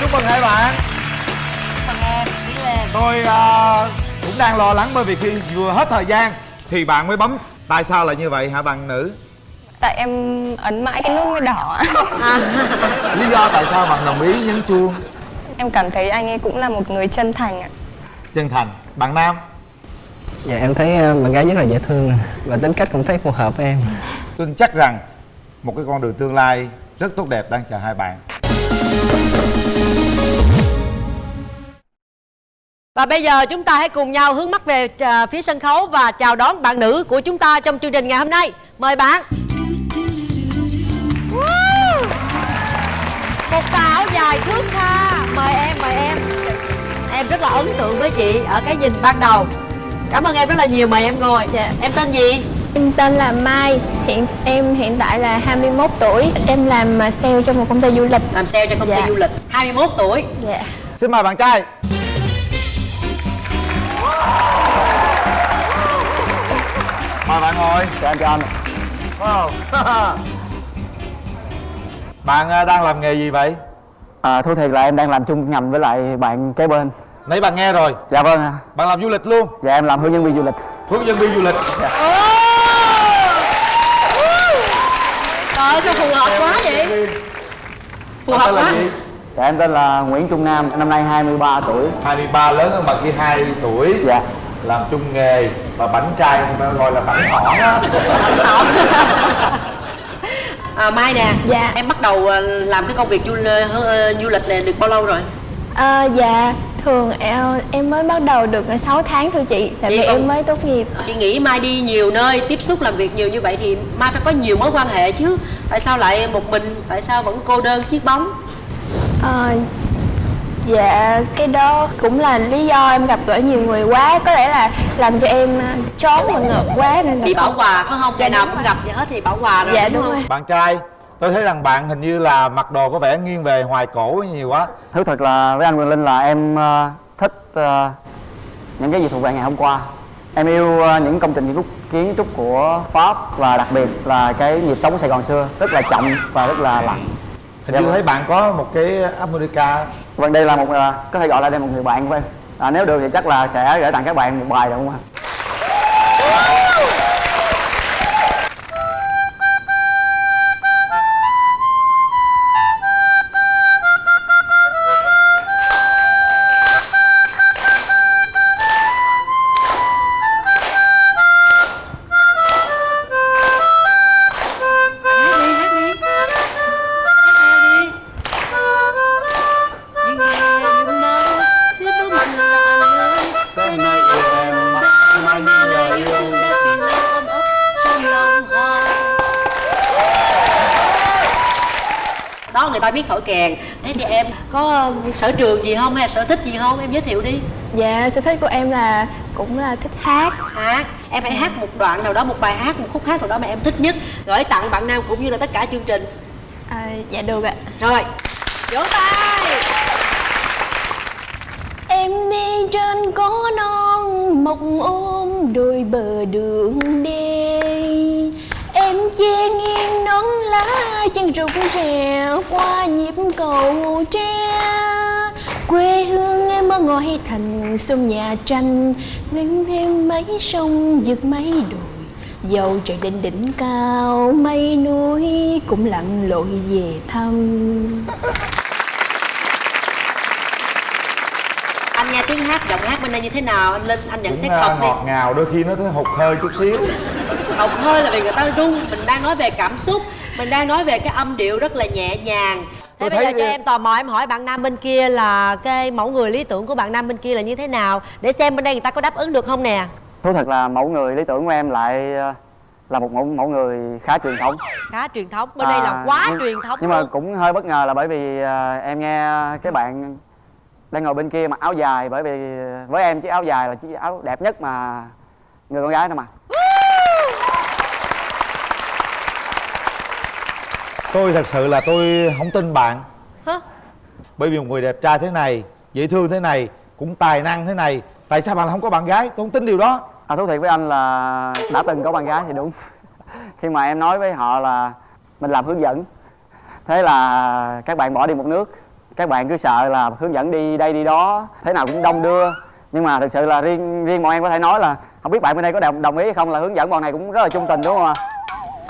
Chúc mừng hai bạn. Phần em đi lên tôi ờ, cũng đang lo lắng bởi vì khi vừa hết thời gian thì bạn mới bấm. Tại sao lại như vậy hả bạn nữ? Tại em ấn mãi cái nút mới đỏ. Ạ. lý do tại sao bạn đồng ý nhấn chuông? Em cảm thấy anh ấy cũng là một người chân thành ạ. Chân thành. Bạn nam dạ em thấy ờ, bạn gái rất là dễ thương và tính cách cũng thấy phù hợp với em tin chắc rằng một cái con đường tương lai rất tốt đẹp đang chờ hai bạn Và bây giờ chúng ta hãy cùng nhau hướng mắt về à, phía sân khấu và chào đón bạn nữ của chúng ta trong chương trình ngày hôm nay. Mời bạn. Một tà áo dài thước tha. Mời em, mời em. Em rất là ấn tượng với chị ở cái nhìn ban đầu. Cảm ơn em rất là nhiều, mời em ngồi. Dạ. Em tên gì? Em tên là Mai, hiện em hiện tại là 21 tuổi. Em làm à, sale cho một công ty du lịch. Làm sale cho công ty Dạ. du lịch. 21 tuổi. Dạ. xin mời bạn trai mời bạn ngồi chào anh chào anh wow. bạn à, đang làm nghề gì vậy À, thú thiệt là em đang làm chung ngành với lại bạn kế bên nãy bạn nghe rồi. Dạ vâng ạ. Bạn làm du lịch luôn. Dạ em làm hướng dẫn viên du lịch. Hướng dẫn viên du lịch. Trời ơi, sao phù hợp quá vậy? Phù hợp tên là quá. Dạ em tên là Nguyễn Trung Nam, năm nay 23 tuổi. 23 lớn hơn bạn kia 2 tuổi. Dạ. Làm chung nghề và bảnh trai gọi là bảnh thỏ á À, Mai nè, Dạ. em bắt đầu à, làm cái công việc du, ờ, du lịch này được bao lâu rồi? À, dạ, thường em, em mới bắt đầu được 6 tháng thôi chị Tại Vậy vì em mới tốt nghiệp Chị nghĩ Mai đi nhiều nơi, tiếp xúc làm việc nhiều như vậy thì Mai phải có nhiều mối quan hệ chứ Tại sao lại một mình, tại sao vẫn cô đơn chiếc bóng Ờ, Dạ, cái đó cũng là lý do em gặp gỡ nhiều người quá Có lẽ là làm cho em à, chón và ngợp quá nên là Bị bảo không- quà phải không? Ngày Dạ, nào đúng cũng rồi. gặp vậy hết thì bảo quà rồi Dạ, đúng, đúng không? rồi. bạn trai tôi thấy rằng bạn hình như là mặc đồ có vẻ nghiêng về hoài cổ nhiều quá. Thú thật là với anh Quyền Linh là em ờ, thích ờ, những cái gì thuộc về ngày hôm qua. Em yêu ờ, những công trình kiến trúc, kiến trúc của Pháp và đặc biệt là cái nhịp sống Sài Gòn xưa Rất là chậm và rất là lặng. Hình Dạ như vâng. thấy bạn có một cái harmonica Vâng đây là một, có thể gọi là đây là một người bạn của em. À, Nếu được thì chắc là sẽ gửi tặng các bạn một bài được không ạ? Biết thổi kèn. Thế thì em có sở trường gì không hay sở thích gì không? Em giới thiệu đi. Dạ, sở thích của em là cũng là thích hát. Hát. Em hãy hát một đoạn nào đó, một bài hát, một khúc hát nào đó mà em thích nhất Gửi tặng bạn Nam cũng như là tất cả chương trình. À, Dạ được ạ. Rồi, vỗ tay. Em đi trên có non mọc ôm đôi bờ đường đê Em che nghiêng nón lá rụng rèo qua nhịp cầu tre. Quê hương em ở ngoài thành sông nhà tranh Ngân thêm mấy sông vượt mấy đồi. Dầu trời lên đỉnh cao mây núi cũng lặn lội về thăm. Anh nghe tiếng hát, giọng hát bên đây như thế nào? Anh Linh, anh nhận xét à, thật đi. ngọt ngào đôi khi nó thấy hụt hơi chút xíu. Học hơi là vì người ta rung Mình đang nói về cảm xúc Mình đang nói về cái âm điệu rất là nhẹ nhàng. Thế Tôi bây giờ cho em tò mò em hỏi bạn nam bên kia là cái mẫu người lý tưởng của bạn nam bên kia là như thế nào? Để xem bên đây người ta có đáp ứng được không nè. Thú thật là mẫu người lý tưởng của em lại ờ, là một mẫu mẫu người khá truyền thống. Khá truyền thống, bên đây là À, quá nhưng- truyền thống nhưng mà luôn. cũng hơi bất ngờ là bởi vì ờ, em nghe cái bạn đang ngồi bên kia mặc áo dài bởi vì với em chiếc áo dài là chiếc áo đẹp nhất mà người con gái nó mặc tôi thật sự là tôi không tin bạn. Hả? bởi vì một người đẹp trai thế này dễ thương thế này cũng tài năng thế này tại sao bạn lại không có bạn gái? Tôi không tin điều đó. À, thú thiệt với anh là đã từng có bạn gái thì đúng. Khi mà em nói với họ là mình làm hướng dẫn thế là các bạn bỏ đi một nước. Các bạn cứ sợ là hướng dẫn đi đây đi đó thế nào cũng đông đưa. Nhưng mà thực sự là riêng riêng bọn em có thể nói là không biết bạn bên đây có đồng, đồng ý hay không là hướng dẫn bọn này cũng rất là trung tình đúng không ạ?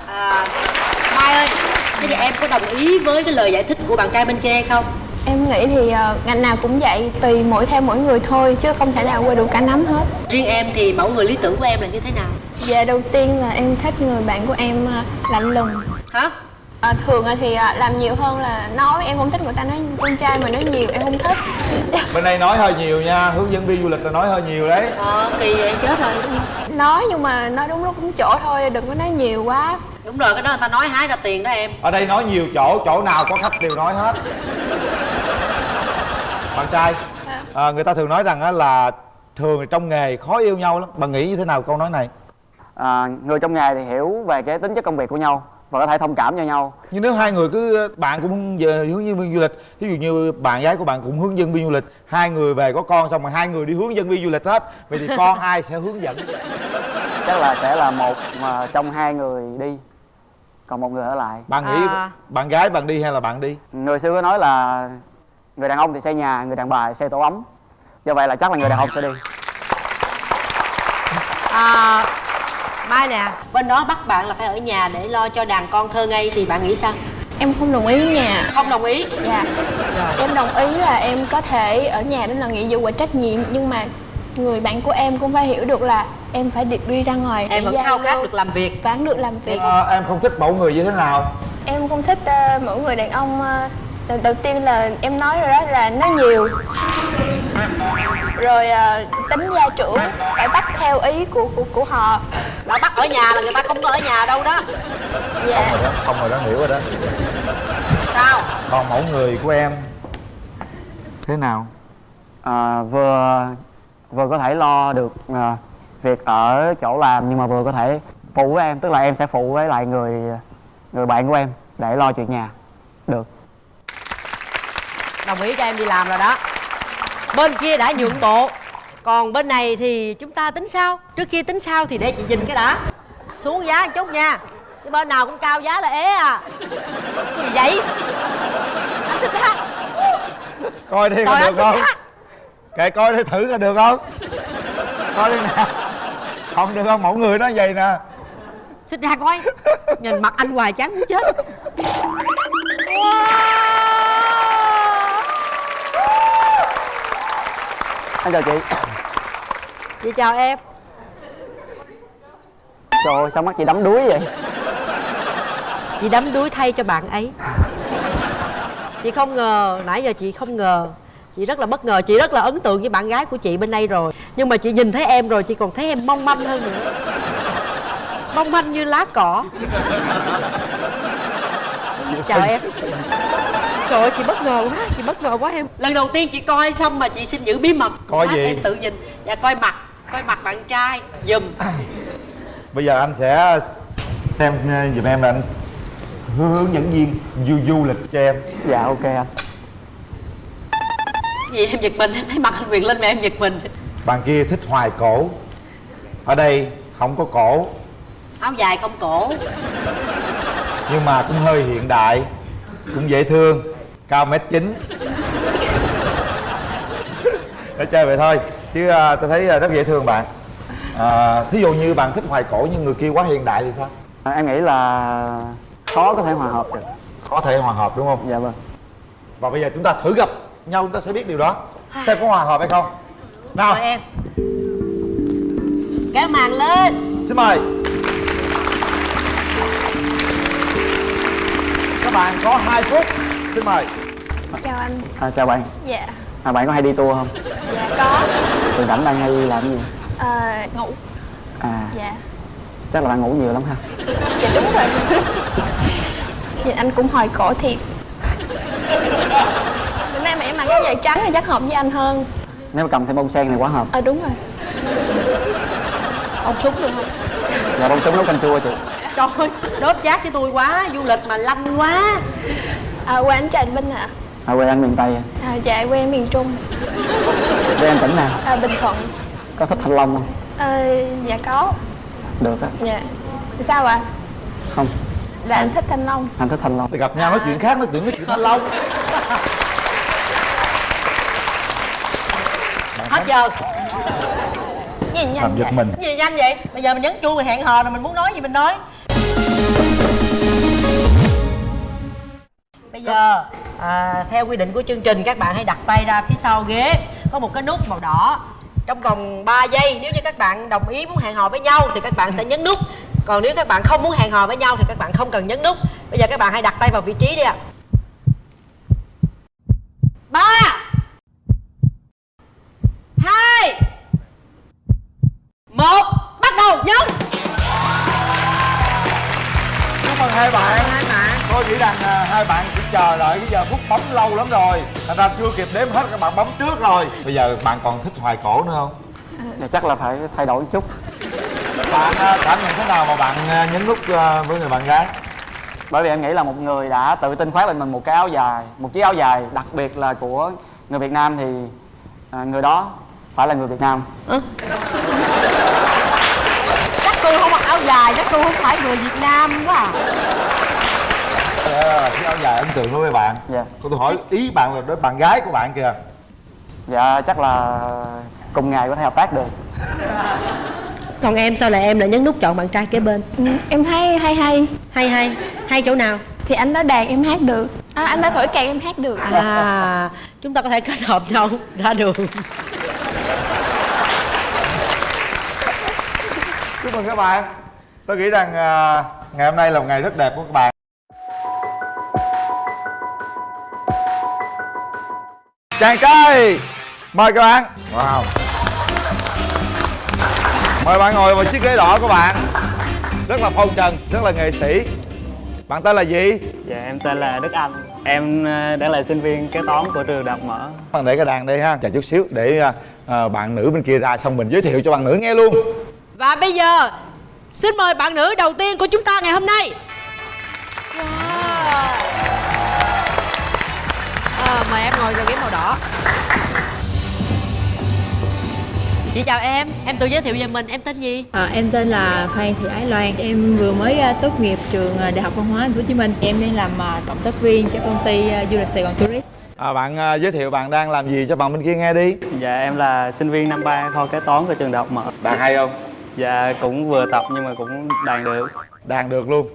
À, Mai ơi, thế thì em có đồng ý với cái lời giải thích của bạn trai bên kia hay không? Em nghĩ thì ờ, ngành nào cũng vậy, tùy mỗi theo mỗi người thôi chứ không thể nào qua đủ cả nắm hết. Riêng em thì mẫu người lý tưởng của em là như thế nào? Dạ đầu tiên là em thích người bạn của em ờ, lạnh lùng. Hả? À, thường thì à, làm nhiều hơn là nói em không thích người ta nói con trai mà nói nhiều em không thích bên đây nói hơi nhiều nha hướng dẫn viên du lịch là nói hơi nhiều đấy ờ kỳ vậy chết rồi nói nhưng mà nói đúng lúc đúng chỗ thôi đừng có nói nhiều quá đúng rồi cái đó người ta nói hái ra tiền đó em. Ở đây nói nhiều chỗ chỗ nào có khách đều nói hết. Bạn trai à, người ta thường nói rằng á là thường trong nghề khó yêu nhau lắm. Bạn nghĩ như thế nào câu nói này? À, người trong nghề thì hiểu về cái tính chất công việc của nhau và có thể thông cảm cho nhau. Nhưng nếu hai người cứ bạn cũng về hướng dẫn viên du lịch ví dụ như bạn gái của bạn cũng hướng dẫn viên du lịch hai người về có con xong rồi hai người đi hướng dẫn viên du lịch hết vậy thì con ai sẽ hướng dẫn? Chắc là sẽ là một mà trong hai người đi còn một người ở lại. Bạn nghĩ À. bạn gái bạn đi hay là bạn đi? Người xưa có nói là người đàn ông thì xây nhà người đàn bà thì xây tổ ấm. Do vậy là chắc là người đàn ông sẽ đi. À, mai nè bên đó bắt bạn là phải ở nhà để lo cho đàn con thơ ngây thì bạn nghĩ sao? Em không đồng ý nhà. Không đồng ý? Dạ. Em đồng ý là em có thể ở nhà đó là nghĩa vụ và trách nhiệm nhưng mà người bạn của em cũng phải hiểu được là em phải đi, đi ra ngoài em để vẫn khao khát được làm việc. vẫn được làm việc. À, em không thích mẫu người như thế nào? Em không thích uh, mỗi người đàn ông uh, đầu, đầu tiên là em nói rồi đó là nói nhiều. Rồi uh, tính gia trưởng phải bắt theo ý của của của họ. Đó bắt ở nhà là người ta không có ở nhà đâu đó. Dạ. Rồi đó xong rồi đó hiểu rồi đó. Sao? Còn mẫu người của em thế nào? À, vừa vừa có thể lo được à, việc ở chỗ làm nhưng mà vừa có thể phụ với em. Tức là em sẽ phụ với lại người người bạn của em để lo chuyện nhà. Được. Đồng ý cho em đi làm rồi đó. Bên kia đã nhượng bộ. Còn bên này thì chúng ta tính sao? Trước khi tính sao thì để chị nhìn cái đã. Xuống giá một chút nha. Cái bên nào cũng cao giá là ế à. Cái gì vậy? Anh xích ra coi đi Trời có được không. Kệ coi đi thử coi được không? Coi đi nè không được không? Mẫu người nó vậy nè. Xích ra coi. Nhìn mặt anh hoài chán muốn chết. Anh chào chị. Chị chào em. Trời ơi sao mắt chị đắm đuối vậy? Chị đắm đuối thay cho bạn ấy. Chị không ngờ nãy giờ chị không ngờ chị rất là bất ngờ chị rất là ấn tượng với bạn gái của chị bên đây rồi. Nhưng mà chị nhìn thấy em rồi chị còn thấy em mong manh hơn nữa. Mong manh như lá cỏ. Chào em. Trời ơi chị bất ngờ quá chị bất ngờ quá em. Lần đầu tiên chị coi xong mà chị xin giữ bí mật. Coi Lát gì? em tự nhìn. Và coi mặt. Coi mặt bạn trai. Dùm bây giờ anh sẽ xem ờ, giùm em là anh hướng dẫn viên du du lịch cho em. Dạ ok anh gì? Em giật mình em thấy mặt anh quyền lên mà em giật mình. Bạn kia thích hoài cổ. Ở đây không có cổ. Áo dài không cổ. Nhưng mà cũng hơi hiện đại cũng dễ thương cao mét chín. Để chơi vậy thôi chứ à, tôi thấy à, rất dễ thương bạn. À, thí dụ như bạn thích hoài cổ nhưng người kia quá hiện đại thì sao? À, em nghĩ là khó có thể hòa hợp được. Có thể hòa hợp đúng không? Dạ vâng. Và bây giờ chúng ta thử gặp nhau chúng ta sẽ biết điều đó. Xem có hòa hợp hay không. Nào. Mời em. Kéo màn lên. Xin mời. Các bạn có 2 phút. Xin mời. Chào anh. À, chào bạn. Dạ. À, bạn có hay đi tour không? Dạ có. Thường rảnh bạn hay làm cái gì? À, ngủ. À. Dạ. Chắc là bạn ngủ nhiều lắm ha. Dạ đúng rồi. Dạ anh cũng hồi cổ thiệt em mặc cái giày trắng thì chắc hợp với anh hơn. Nếu mà cầm thêm bông sen thì quá hợp. Ờ đúng rồi. Ông súng được không? Dạ bông súng nấu canh chua chị. Trời ơi Đốt chát với tôi quá Du lịch mà lanh quá. À, quê anh Trần Minh ạ. À, quê anh miền tây à, dạ quê em miền Trung. Quê anh tỉnh nào? À, Bình Thuận. Có thích thanh long không? À, dạ có. Được á. Dạ. Sao ạ? Không. Là anh thích thanh long. Anh thích thanh long. Thì gặp nhau nói chuyện khác nói chuyện nói chuyện thanh long Hết giờ gì nhanh làm giật vậy? mình. Gì nhanh vậy. Bây giờ mình nhấn chuông mình hẹn hò rồi mình muốn nói gì mình nói. Bây giờ à, Theo quy định của chương trình Các bạn hãy đặt tay ra phía sau ghế. Có một cái nút màu đỏ. Trong vòng 3 giây Nếu như các bạn đồng ý muốn hẹn hò với nhau Thì các bạn sẽ nhấn nút. Còn nếu các bạn không muốn hẹn hò với nhau Thì các bạn không cần nhấn nút. Bây giờ các bạn hãy đặt tay vào vị trí đi ạ. Ba hai bạn. Hai bạn. Tôi nghĩ rằng à, hai bạn chỉ chờ đợi cái giờ phút bấm lâu lắm rồi. Thành ra chưa kịp đếm hết các bạn bấm trước rồi. Bây giờ bạn còn thích hoài cổ nữa không? Dạ, chắc là phải thay đổi chút. Bạn à, cảm nhận thế nào mà bạn à, nhấn nút à, với người bạn gái? bởi vì em nghĩ là một người đã tự tin khoác lên mình một cái áo dài một chiếc áo dài đặc biệt là của người Việt Nam thì à, người đó phải là người Việt Nam chắc tôi không mặc áo dài chắc tôi không phải người việt nam quá à. À, cái áo dài ấn tượng đối với bạn. Dạ. Cô tôi hỏi ý bạn là đối bạn gái của bạn kìa. Dạ chắc là cùng ngày có thể hợp tác được. Còn em sao lại em lại nhấn nút chọn bạn trai kế bên? Ừ, em thấy hay hay. Hay hay. Hay chỗ nào? Thì anh nói đàn em hát được. À, anh nói thổi kèn em hát được. À chúng ta có thể kết hợp nhau ra đường. Chúc mừng các bạn Tôi nghĩ rằng à, ngày hôm nay là một ngày rất đẹp của các bạn. Chàng trai Mời các bạn. Wow. Mời bạn ngồi vào chiếc ghế đỏ của bạn. Rất là phong trần, rất là nghệ sĩ. Bạn tên là gì? dạ em tên là Đức Anh. Em ờ, đang là sinh viên kế toán của trường đại học mở. Bạn để cái đàn đây ha. Chờ chút xíu để à, à, bạn nữ bên kia ra xong mình giới thiệu cho bạn nữ nghe luôn. Và bây giờ xin mời bạn nữ đầu tiên của chúng ta ngày hôm nay wow. à, mời em ngồi vào ghế màu đỏ chị chào em em tự giới thiệu về mình em tên gì À, em tên là Phan Thị Ái Loan. Em vừa mới à, tốt nghiệp trường à, Đại học Văn hóa Thành phố Hồ Chí Minh. Em đang làm à, cộng tác viên cho công ty du lịch Sài Gòn Tourist. à, Bạn à, giới thiệu bạn đang làm gì cho bạn bên kia nghe đi dạ em là sinh viên năm ba kho kế toán của trường đại học mở Đàn hay không? Dạ cũng vừa tập nhưng mà cũng đàn được. Đàn được luôn.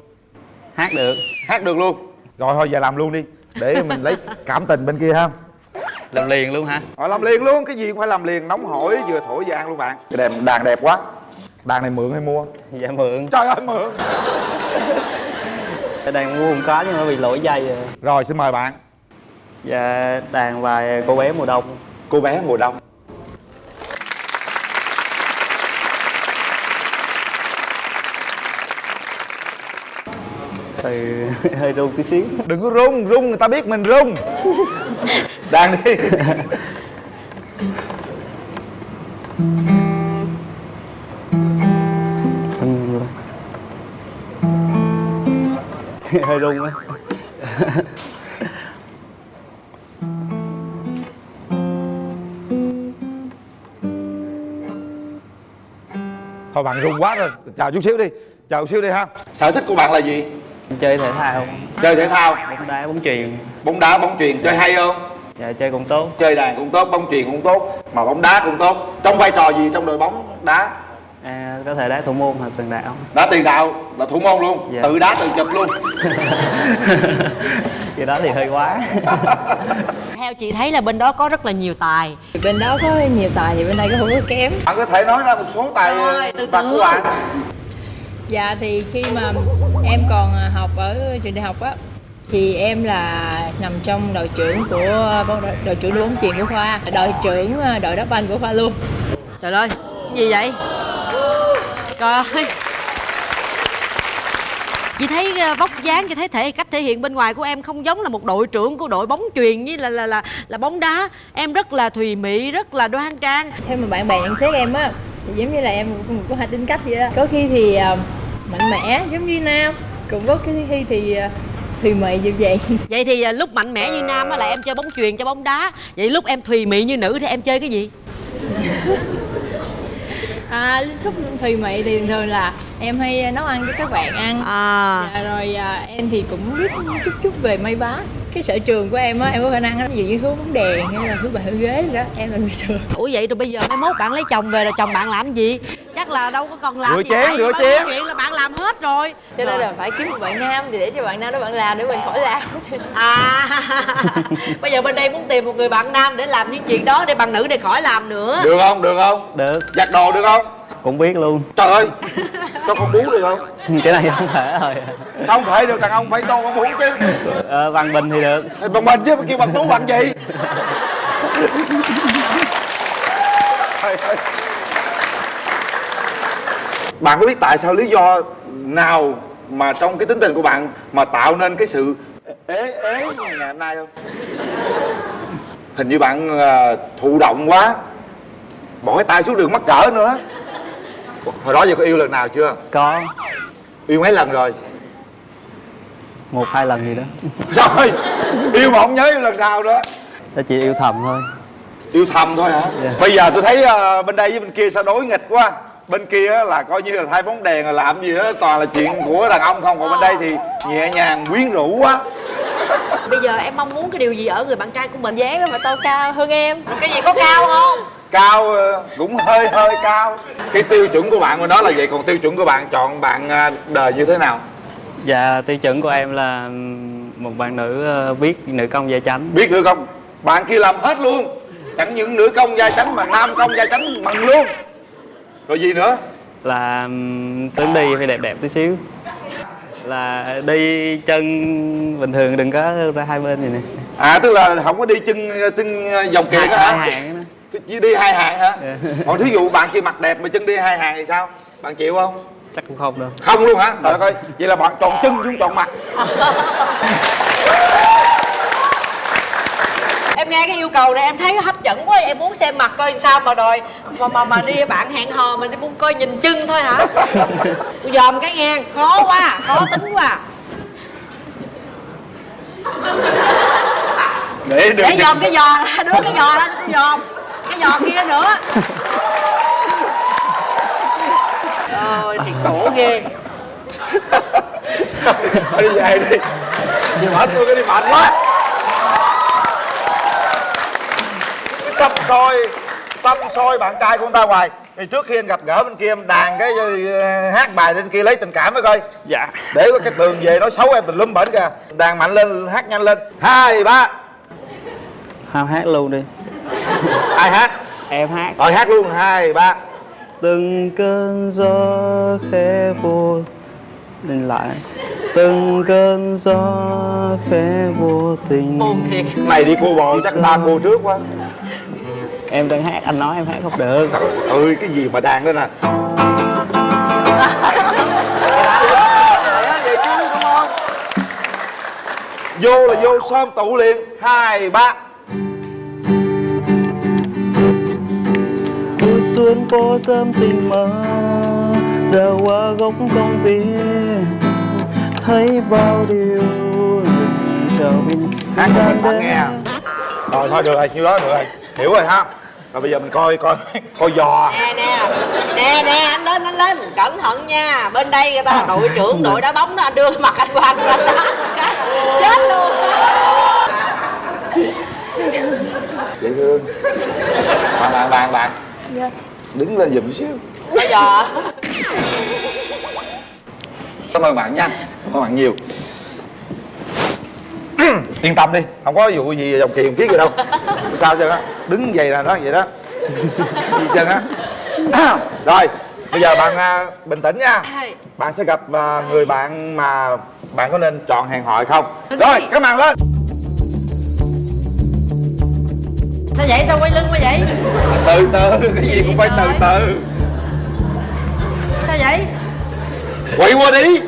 Hát được. Hát được luôn. Rồi thôi giờ làm luôn đi. Để mình lấy cảm tình bên kia ha. Làm liền luôn hả? Rồi làm liền luôn, cái gì cũng phải làm liền. Nóng hổi vừa thổi vừa ăn luôn bạn. Cái đàn, đàn đẹp quá. Đàn này mượn hay mua? dạ mượn. Trời ơi mượn. Đàn mua không có nhưng mà bị lỗi dây rồi Rồi xin mời bạn. Dạ đàn bài cô bé mùa đông. Cô bé mùa đông từ hơi run tí xíu. Đừng có rung, rung người ta biết mình rung Đàn đi. Hơi run á Thôi bạn rung quá rồi. Chào chút xíu đi. Chào chút xíu đi ha. Sở thích của bạn là gì? Chơi thể thao Chơi thể thao? Bóng đá bóng chuyền. Bóng đá, bóng chuyền chơi hay không? dạ chơi cũng tốt. Chơi đàn cũng tốt, bóng chuyền cũng tốt Mà bóng đá cũng tốt. Trong vai trò gì trong đội bóng đá? à, có thể đá thủ môn hoặc tiền đạo. Đá tiền đạo là thủ môn luôn. Dạ. Tự đá tự chụp luôn. Cái đó thì hơi quá. Theo chị thấy là bên đó có rất là nhiều tài. Bên đó có nhiều tài thì bên đây có không có kém. Bạn có thể nói ra một số tài Rồi, từ từ. của bạn Dạ thì khi mà em còn à, học ở trường đại học á thì em là nằm trong đội trưởng của đội, đội trưởng đội bóng chuyền của khoa, đội trưởng à, đội đá banh của khoa luôn. trời ơi gì vậy trời ơi chị thấy ờ, vóc dáng chị thấy thể cách thể hiện bên ngoài của em không giống là một đội trưởng của đội bóng chuyền với là là là là bóng đá em rất là thùy mị rất là đoan trang Theo mà bạn bè nhận xét em á thì giống như là em cũng có hai tính cách vậy đó. Có khi thì à, mạnh mẽ giống như nam, cũng có cái khi thì à, thùy mị như vậy. vậy thì ờ, lúc mạnh mẽ như nam á là em chơi bóng chuyền chơi bóng đá. Vậy lúc em thùy mị như nữ thì em chơi cái gì? À, lúc thùy mị thì thường là em hay nấu ăn cho các bạn ăn. À. Dạ, rồi à, em thì cũng biết chút chút về may vá cái sở trường của em á em có khả năng dụ như hướng bóng đèn hay là hướng hướng ghế gì đó. Em là người sửa. Ủa vậy rồi bây giờ mai mốt bạn lấy chồng về là chồng bạn làm gì? Chắc là đâu có còn làm Rửa gì. chén, rửa chén. chuyện là bạn làm hết rồi. Cho nên là phải kiếm một bạn nam thì để cho bạn nam đó bạn làm để mình khỏi làm. À. Bây giờ bên đây muốn tìm một người bạn nam để làm những chuyện đó để bạn nữ này khỏi làm nữa. Được không, được không? được. Giặt đồ được không? Cũng biết luôn. Trời ơi cho con bú được không? Cái này không thể rồi. Sao không thể được đàn ông phải cho con bú chứ. Ờ, bằng bình thì được. Bằng mình chứ kêu bằng bú bằng gì? Bạn có biết tại sao lý do nào mà trong cái tính tình của bạn mà tạo nên cái sự ế ế ngày hôm nay không? Hình như bạn à, thụ động quá. Bỏ cái tay xuống đường mắc cỡ nữa hồi đó giờ có yêu lần nào chưa? Có. Yêu mấy lần rồi? Một hai lần gì đó. Rồi yêu mà không nhớ yêu lần nào nữa. Tôi chỉ yêu thầm thôi. Yêu thầm thôi hả? Dạ. bây giờ tôi thấy ờ, bên đây với bên kia sao đối nghịch quá. Bên kia á là coi như là thay bóng đèn rồi làm gì đó toàn là chuyện của đàn ông không. Còn bên đây thì nhẹ nhàng quyến rũ quá. Bây giờ em mong muốn cái điều gì ở người bạn trai của mình? Dáng mà tôi cao hơn em. Cái gì có cao không cao ờ, cũng hơi hơi cao. Cái tiêu chuẩn của bạn mà đó là vậy còn tiêu chuẩn của bạn chọn bạn ờ, đời như thế nào? Dạ tiêu chuẩn của em là một bạn nữ ờ, biết nữ công gia chánh. Biết nữa không bạn kia làm hết luôn. Chẳng những nữ công gia chánh mà nam công gia chánh bằng luôn. Rồi gì nữa? Là tướng đi phải đẹp đẹp tí xíu. Là đi chân bình thường đừng có ra hai bên gì nè. À tức là không có đi chân chân dòng kiệt hả. Chỉ đi hai hàng hả? Dạ. còn thí dụ bạn kia mặt đẹp mà chân đi hai hàng thì sao? Bạn chịu không? Chắc cũng không đâu. Không luôn hả? Trời đất ơi vậy là bạn chọn chân chứ không chọn mặt. Em nghe cái yêu cầu này em thấy hấp dẫn quá em muốn xem mặt coi sao mà rồi mà mà mà đi bạn hẹn hò mình đi muốn coi nhìn chân thôi hả? Dòm cái nghe khó quá khó tính quá. Để được để dòm cái giò ra đưa cái giò ra cho tôi dòm cái giò kia nữa. Ôi thì khổ ghê. Thôi đi về đi. Đi mệt tôi cái đi mệt quá. Xăm soi xăm soi bạn trai của người ta hoài. Thì trước khi anh gặp gỡ bên kia em đàn cái ờ, hát bài bên kia lấy tình cảm với coi. Dạ. Để cái tường về nói xấu em tùm lum bển kìa. Đàn mạnh lên hát nhanh lên. Hai ba. Ham hát luôn đi ai hát? Em hát. Rồi hát luôn. Hai ba. Từng cơn gió khẽ vô lên lại. Từng cơn gió khẽ vô tình buồn thiệt. Này đi cô bò chắc ta cô trước quá. Em đang hát anh nói em hát không được. Trời ơi cái gì mà đàn lên nè vô là vô xóm tụ liền. Hai ba xuống phố sớm tình mơ giờ qua góc công viên thấy bao điều chờ mình hát cho mình nghe rồi thôi được rồi nhiêu đó được rồi. Hiểu rồi ha. Rồi bây giờ mình coi coi coi giò. Nè nè nè nè anh lên anh lên. Cẩn thận nha. Bên đây người ta là đội trưởng đội đá bóng đó anh đưa mặt anh qua anh lên. Đó Cái- chết luôn. Dễ thương. Bạn bạn bạn bạn đứng lên giùm xíu. Bây giờ. Cảm ơn bạn nha. Cảm ơn bạn nhiều. Yên tâm đi không có vụ gì dòng kỳ dòng kiết gì đâu. Sao chứ? Á đứng vậy là nó vậy đó. Gì chân á rồi bây giờ bạn à, bình tĩnh nha. Bạn sẽ gặp à, người bạn mà bạn có nên chọn hẹn hò không? Rồi cái màn lên sao vậy? Sao quay lưng quá vậy? Từ từ cái gì cũng phải từ từ. Sao vậy? Quay qua đi.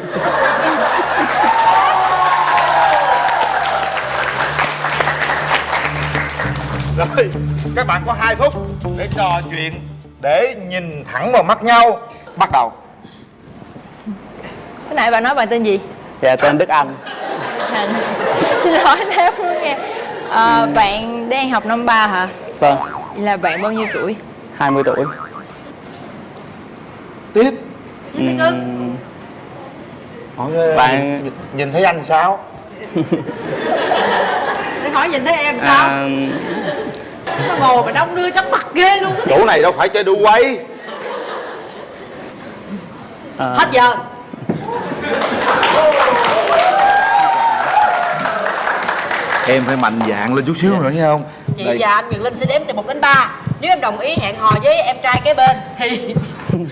Rồi các bạn có 2 phút để trò chuyện để nhìn thẳng vào mắt nhau. Bắt đầu. Cái nãy bà nói bà tên gì? Dạ tên Đức Anh. À, xin lỗi em không nghe Ờ, bạn đang học năm ba hả? Vâng. Là bạn bao nhiêu tuổi? 20 tuổi. Tiếp. Ừm, hỏi Bạn- nhìn, nhìn thấy anh sao? Để hỏi nhìn thấy em sao? À, nó ngồi mà đông đưa chóng mặt ghê luôn chỗ này đâu phải chơi đu quay. À, hết giờ em phải mạnh dạn lên chút xíu nữa nghe không? Chị và anh Quyền Linh sẽ đếm từ 1 đến 3 Nếu em đồng ý hẹn hò với em trai kế bên Thì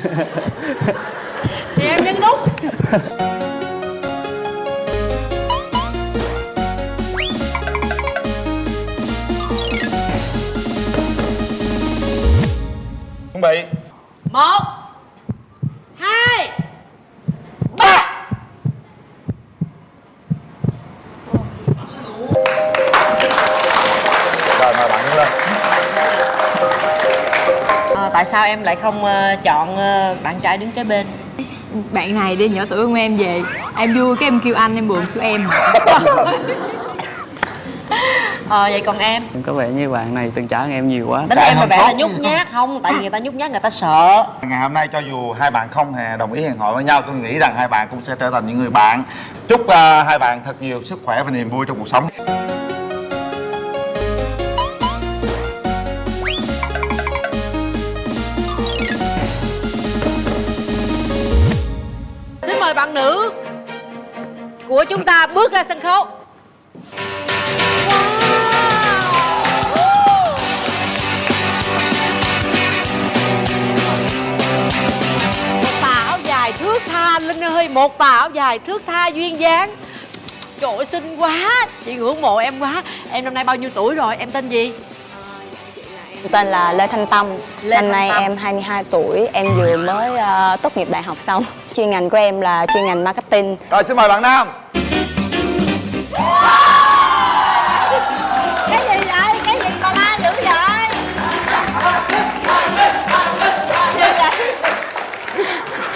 thì em nhấn nút. Chuẩn bị. Một hai tại sao em lại không ờ, chọn ờ, bạn trai đứng kế bên? Bạn này đi nhỏ tuổi hơn em về. Em vui cái em kêu anh em buồn kêu em. Ờ vậy còn em? Em có vẻ như bạn này từng hơn em nhiều quá. Tính em là vẻ là nhút nhát không? Tại vì người ta nhút nhát người ta sợ. Ngày hôm nay cho dù hai bạn không hề đồng ý hẹn hò với nhau tôi nghĩ rằng hai bạn cũng sẽ trở thành những người bạn. Chúc uh, hai bạn thật nhiều sức khỏe và niềm vui trong cuộc sống nữ của chúng ta bước ra sân khấu. Một dài thước tha, linh ơi, một tà áo dài thước tha duyên dáng. Trời ơi, xinh quá, chị ngưỡng mộ em quá. Em năm nay bao nhiêu tuổi rồi? Em tên gì? Tên là Lê Thanh Tâm. Lê Năm Thanh nay Tâm. em 22 tuổi. Em vừa mới ờ, tốt nghiệp đại học xong. Chuyên ngành của em là chuyên ngành marketing. Rồi xin mời bạn nam. Cái gì vậy? Cái gì mà la dữ vậy?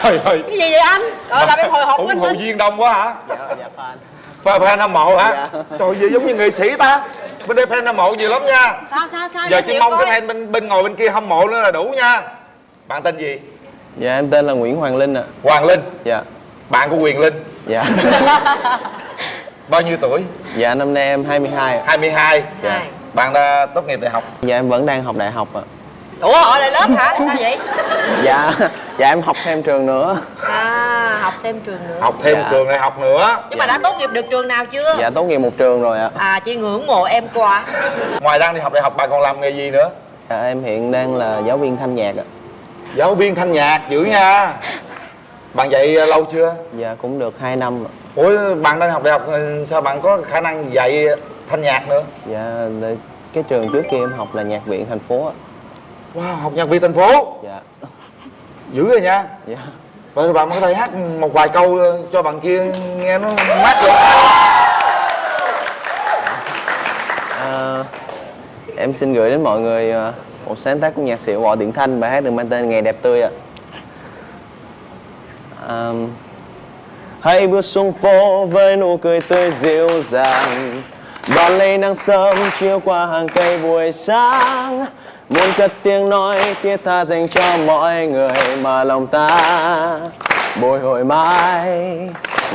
Trời ơi. Cái gì vậy anh? Rồi làm em hồi hộp ủng hộ viên đông quá hả? Dạ, dạ fan. Fan fan hâm mộ hả? Dạ. trời gì giống như nghệ sĩ ta bên đây fan hâm mộ nhiều lắm nha. Sao sao sao? Giờ chỉ mong coi. cái fan bên bên ngồi bên kia hâm mộ nữa là đủ nha. Bạn tên gì? Dạ em tên là Nguyễn Hoàng Linh ạ. Hoàng Linh? Dạ. Bạn của Quyền Linh? Dạ. Bao nhiêu tuổi? Dạ năm nay em 22 ạ. 22 Hai. bạn đã tốt nghiệp đại học? Dạ em vẫn đang học đại học ạ. Ủa ở lại lớp hả? Sao vậy? Dạ. Dạ em học thêm trường nữa. À học thêm trường nữa. Học thêm Dạ. trường đại học nữa. Nhưng mà đã tốt nghiệp được trường nào chưa? Dạ tốt nghiệp một trường rồi ạ. À chị ngưỡng mộ em quá. Ngoài đang đi học đại học bạn còn làm nghề gì nữa? Dạ em hiện đang là giáo viên thanh nhạc ạ. Giáo viên thanh nhạc dữ nha. Bạn dạy ờ, lâu chưa? Dạ cũng được 2 năm ạ. Ủa bạn đang học đại học ờ, sao bạn có khả năng dạy thanh nhạc nữa? Dạ cái trường trước kia em học là nhạc viện thành phố ạ. Wow học nhạc viên thành phố? Dạ. Dữ rồi nha. Dạ Vâng, vậy bạn có thể hát một vài câu cho bạn kia nghe nó mát được. À, Em xin gửi đến mọi người à, một sáng tác của nhạc sĩ Võ Điện Thanh bài hát được mang tên Ngày đẹp tươi ạ. Ờm, Hãy bước xuống phố với nụ cười tươi dịu dàng. Đón lấy nắng sớm chiếu qua hàng cây buổi sáng. Muốn cất tiếng nói, thiết tha dành cho mọi người mà lòng ta bồi hồi mãi.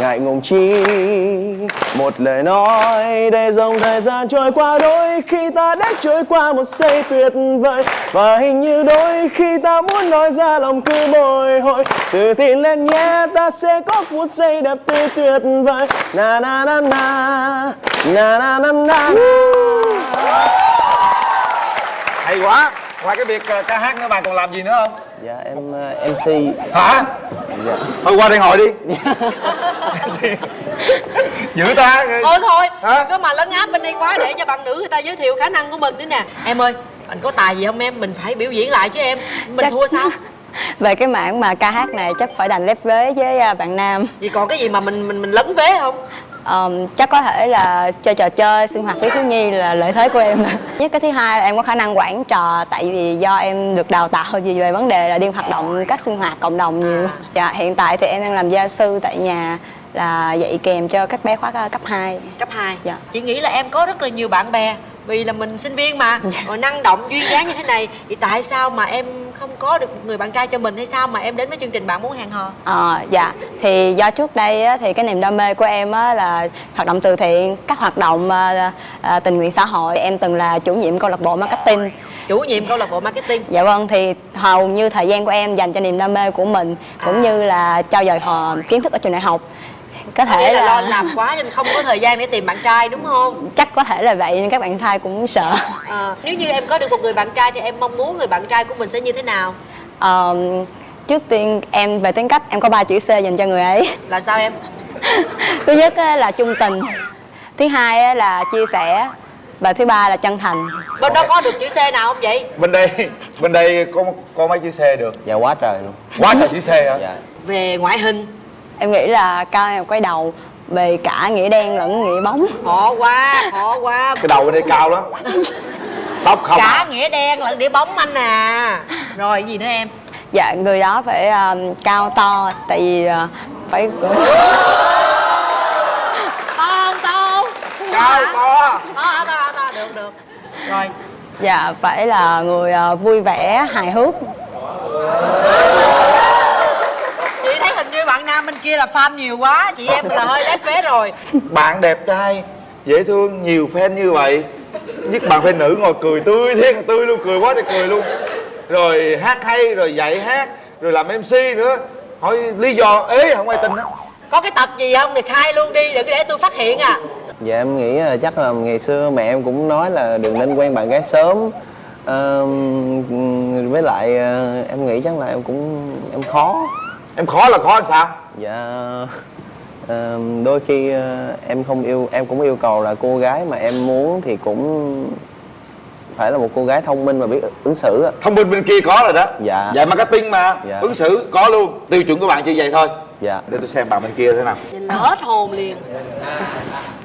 Ngại ngùng chi, một lời nói để dòng thời gian trôi qua. Đôi khi ta đã trôi qua một giây tuyệt vời, và hình như đôi khi ta muốn nói ra lòng cứ bồi hồi. Tự tin lên nhé, ta sẽ có phút giây đẹp tươi tuyệt vời. Na na na na na na na na hay quá. Ngoài cái việc ờ, ca hát nữa bạn còn làm gì nữa không? Dạ em ờ, mc hả? Dạ. Thôi qua đây ngồi đi. Dữ ta. Thôi thôi. Hả? có mà lấn áp bên đây quá để cho bạn nữ người ta giới thiệu khả năng của mình nữa nè. Em ơi anh có tài gì không em? Mình phải biểu diễn lại chứ em. Mình Chắc- thua sao? Về cái mảng mà ca hát này chắc phải đành lép vế với à, bạn nam. Vì còn cái gì mà mình mình mình lấn vế không Ờm, chắc có thể là chơi trò chơi sinh hoạt với thiếu nhi là lợi thế của em. Nhất cái thứ hai là em có khả năng quản trò tại vì do em được đào tạo gì về vấn đề là đi hoạt động các sinh hoạt cộng đồng nhiều. Dạ hiện tại thì em đang làm gia sư tại nhà là dạy kèm cho các bé khóa cấp 2 cấp 2 Dạ. chị nghĩ là em có rất là nhiều bạn bè vì là mình sinh viên mà. Rồi năng động duyên dáng như thế này thì tại sao mà em không có được một người bạn trai cho mình? Hay sao mà em đến với chương trình bạn muốn hẹn hò? Ờ, dạ. Thì do trước đây á, thì cái niềm đam mê của em á, là hoạt động từ thiện các hoạt động à, à, tình nguyện xã hội. Em từng là chủ nhiệm câu lạc bộ marketing. Chủ nhiệm câu lạc bộ marketing. Dạ vâng thì hầu như thời gian của em dành cho niềm đam mê của mình cũng như là trao dồi họ kiến thức ở trường đại học có thể là, là, lo làm quá nên không có thời gian để tìm bạn trai đúng không? Chắc có thể là vậy nhưng các bạn trai cũng sợ. Ờ, nếu như em có được một người bạn trai thì em mong muốn người bạn trai của mình sẽ như thế nào? Ờ, trước tiên em về tính cách em có ba chữ C dành cho người ấy. Là sao em? Thứ nhất á, là trung tình thứ hai á, là chia sẻ và thứ ba là chân thành. Bên đó có được chữ C nào không vậy? Bên đây bên đây có có mấy chữ C được? Dạ quá trời luôn. Quá trời chữ C hả? Dạ. Về ngoại hình em nghĩ là cao em quay đầu về cả nghĩa đen lẫn nghĩa bóng. Khó quá khó quá. Cái đầu bên đây cao lắm. Tóc không cả nghĩa đen lẫn đĩa bóng anh à. Rồi gì nữa em? Dạ người đó phải um, cao to tại vì uh, phải to không to không? Cao to. To to to được được. Rồi. Dạ phải là người uh, vui vẻ hài hước chị thấy hình như bạn nam bên kia là fan nhiều quá chị em là hơi lép vế rồi. Bạn đẹp trai dễ thương nhiều fan như vậy. Nhất bạn fan nữ ngồi cười tươi thiệt là tươi luôn cười quá thì cười luôn. Rồi hát hay rồi dạy hát rồi làm mc nữa. Hỏi lý do ế không ai tin á có cái tật gì không? Thì khai luôn đi đừng để tôi phát hiện à. Dạ em nghĩ là chắc là ngày xưa mẹ em cũng nói là đừng nên quen bạn gái sớm. Ờ, với lại ờ, em nghĩ chắc là em cũng em khó. Em khó là khó là sao dạ đôi khi ờ, em không yêu em cũng yêu cầu là cô gái mà em muốn thì cũng phải là một cô gái thông minh và biết ứng xử á. thông minh bên kia có rồi đó. Dạ. Dạy marketing mà. Dạ. ứng xử có luôn. Tiêu chuẩn của bạn chỉ vậy thôi. Dạ. Để tôi xem bạn bên kia thế nào. Nhìn hết hồn liền.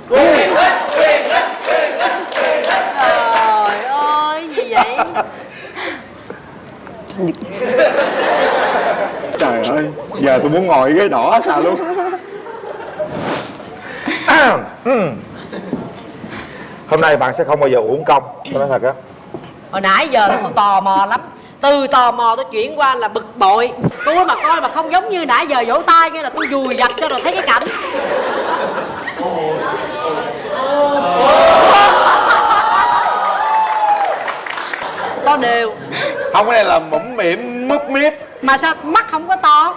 Trời ơi gì vậy trời ơi giờ tôi muốn ngồi ghế đỏ sao luôn. Hôm nay bạn sẽ không bao giờ uổng công tôi nói thật á. Hồi nãy giờ là tôi tò mò lắm. Từ tò mò tôi chuyển qua là bực bội. Tôi mà coi mà không giống như nãy giờ vỗ tay nghe là tôi vùi dập cho rồi thấy cái cảnh. To đều không cái này là mũm mỉm múp miếp. Mà sao mắt không có to?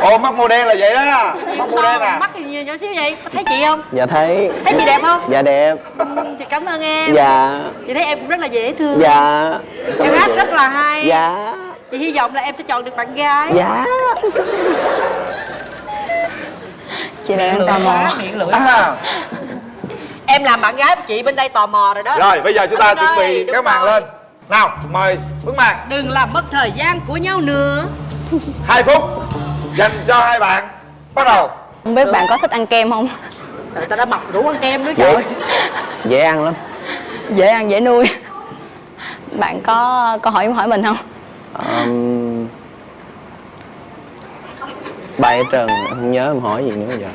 Ồ mắt màu đen là vậy đó. Mắt màu đen à? Mắt thì nhiều nhỏ xíu vậy. Có thấy chị không? Dạ thấy. Thấy chị đẹp không? Dạ đẹp. Ừ, chị cảm ơn em. Dạ. Chị thấy em cũng rất là dễ thương. Dạ. Em hát rất là hay. Dạ. Chị hy vọng là em sẽ chọn được bạn gái. Dạ. Chị đang tò mò. miệng lưỡi à, em làm bạn gái của chị bên đây tò mò rồi đó. Rồi bây giờ chúng ta Anh chuẩn bị cái màn lên nào mời bước màn. Đừng làm mất thời gian của nhau nữa. Hai phút dành cho hai bạn. Bắt đầu. Không biết bạn có thích ăn kem không? Trời ta đã mập đủ ăn kem nữa dễ. trời dễ ăn lắm. Dễ ăn dễ nuôi. Bạn có câu hỏi hỏi mình không? Um, bài trần em không nhớ em hỏi gì nữa giờ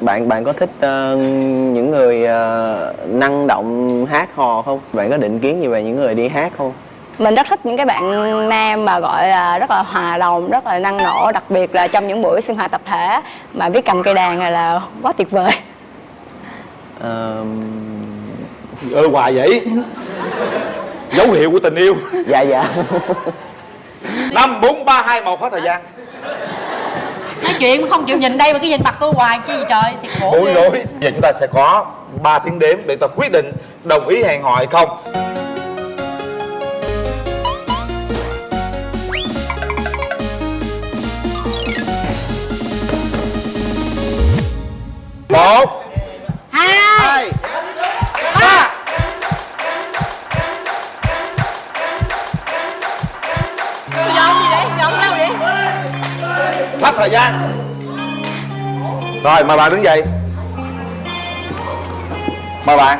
bạn bạn có thích ờ, những người ờ, năng động hát hò không? Bạn có định kiến gì về những người đi hát không? Mình rất thích những cái bạn nam mà gọi là rất là hòa đồng rất là năng nổ đặc biệt là trong những buổi sinh hoạt tập thể. Mà biết cầm cây đàn này là quá tuyệt vời. Ơ hoài vậy? Dấu hiệu của tình yêu. Dạ dạ. Năm bốn ba hai một hết thời gian nói chuyện mà không chịu nhìn đây mà cứ nhìn mặt tôi hoài chi trời thiệt khổ ghê. rối giờ chúng ta sẽ có 3 tiếng đếm để ta quyết định đồng ý hẹn hò hay không. Một hai hết thời gian. Rồi mời bạn đứng dậy. Mời bạn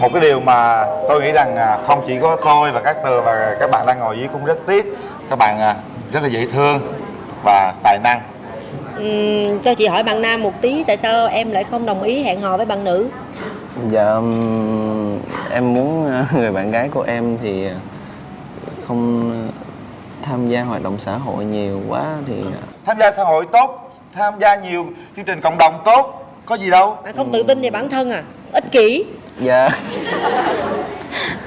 một cái điều mà tôi nghĩ rằng à, không chỉ có tôi và các tường và các bạn đang ngồi dưới cũng rất tiếc. Các bạn à, rất là dễ thương và tài năng. Ừm, cho chị hỏi bạn nam một tí tại sao em lại không đồng ý hẹn hò với bạn nữ? Dạ em muốn ờ, người bạn gái của em thì không tham gia hoạt động xã hội nhiều quá thì tham gia xã hội tốt tham gia nhiều chương trình cộng đồng tốt có gì đâu. Bạn không tự tin về bản thân à? Ích kỷ. Dạ.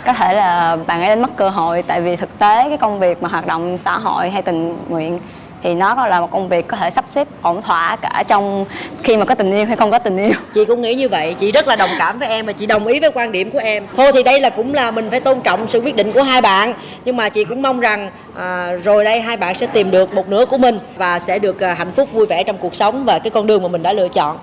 Có thể là bạn ấy đánh mất cơ hội tại vì thực tế cái công việc mà hoạt động xã hội hay tình nguyện thì nó là một công việc có thể sắp xếp ổn thỏa cả trong khi mà có tình yêu hay không có tình yêu. Chị cũng nghĩ như vậy chị rất là đồng cảm với em và chị đồng ý với quan điểm của em. Thôi thì đây là cũng là mình phải tôn trọng sự quyết định của hai bạn nhưng mà chị cũng mong rằng à, rồi đây hai bạn sẽ tìm được một nửa của mình và sẽ được à, hạnh phúc vui vẻ trong cuộc sống và cái con đường mà mình đã lựa chọn.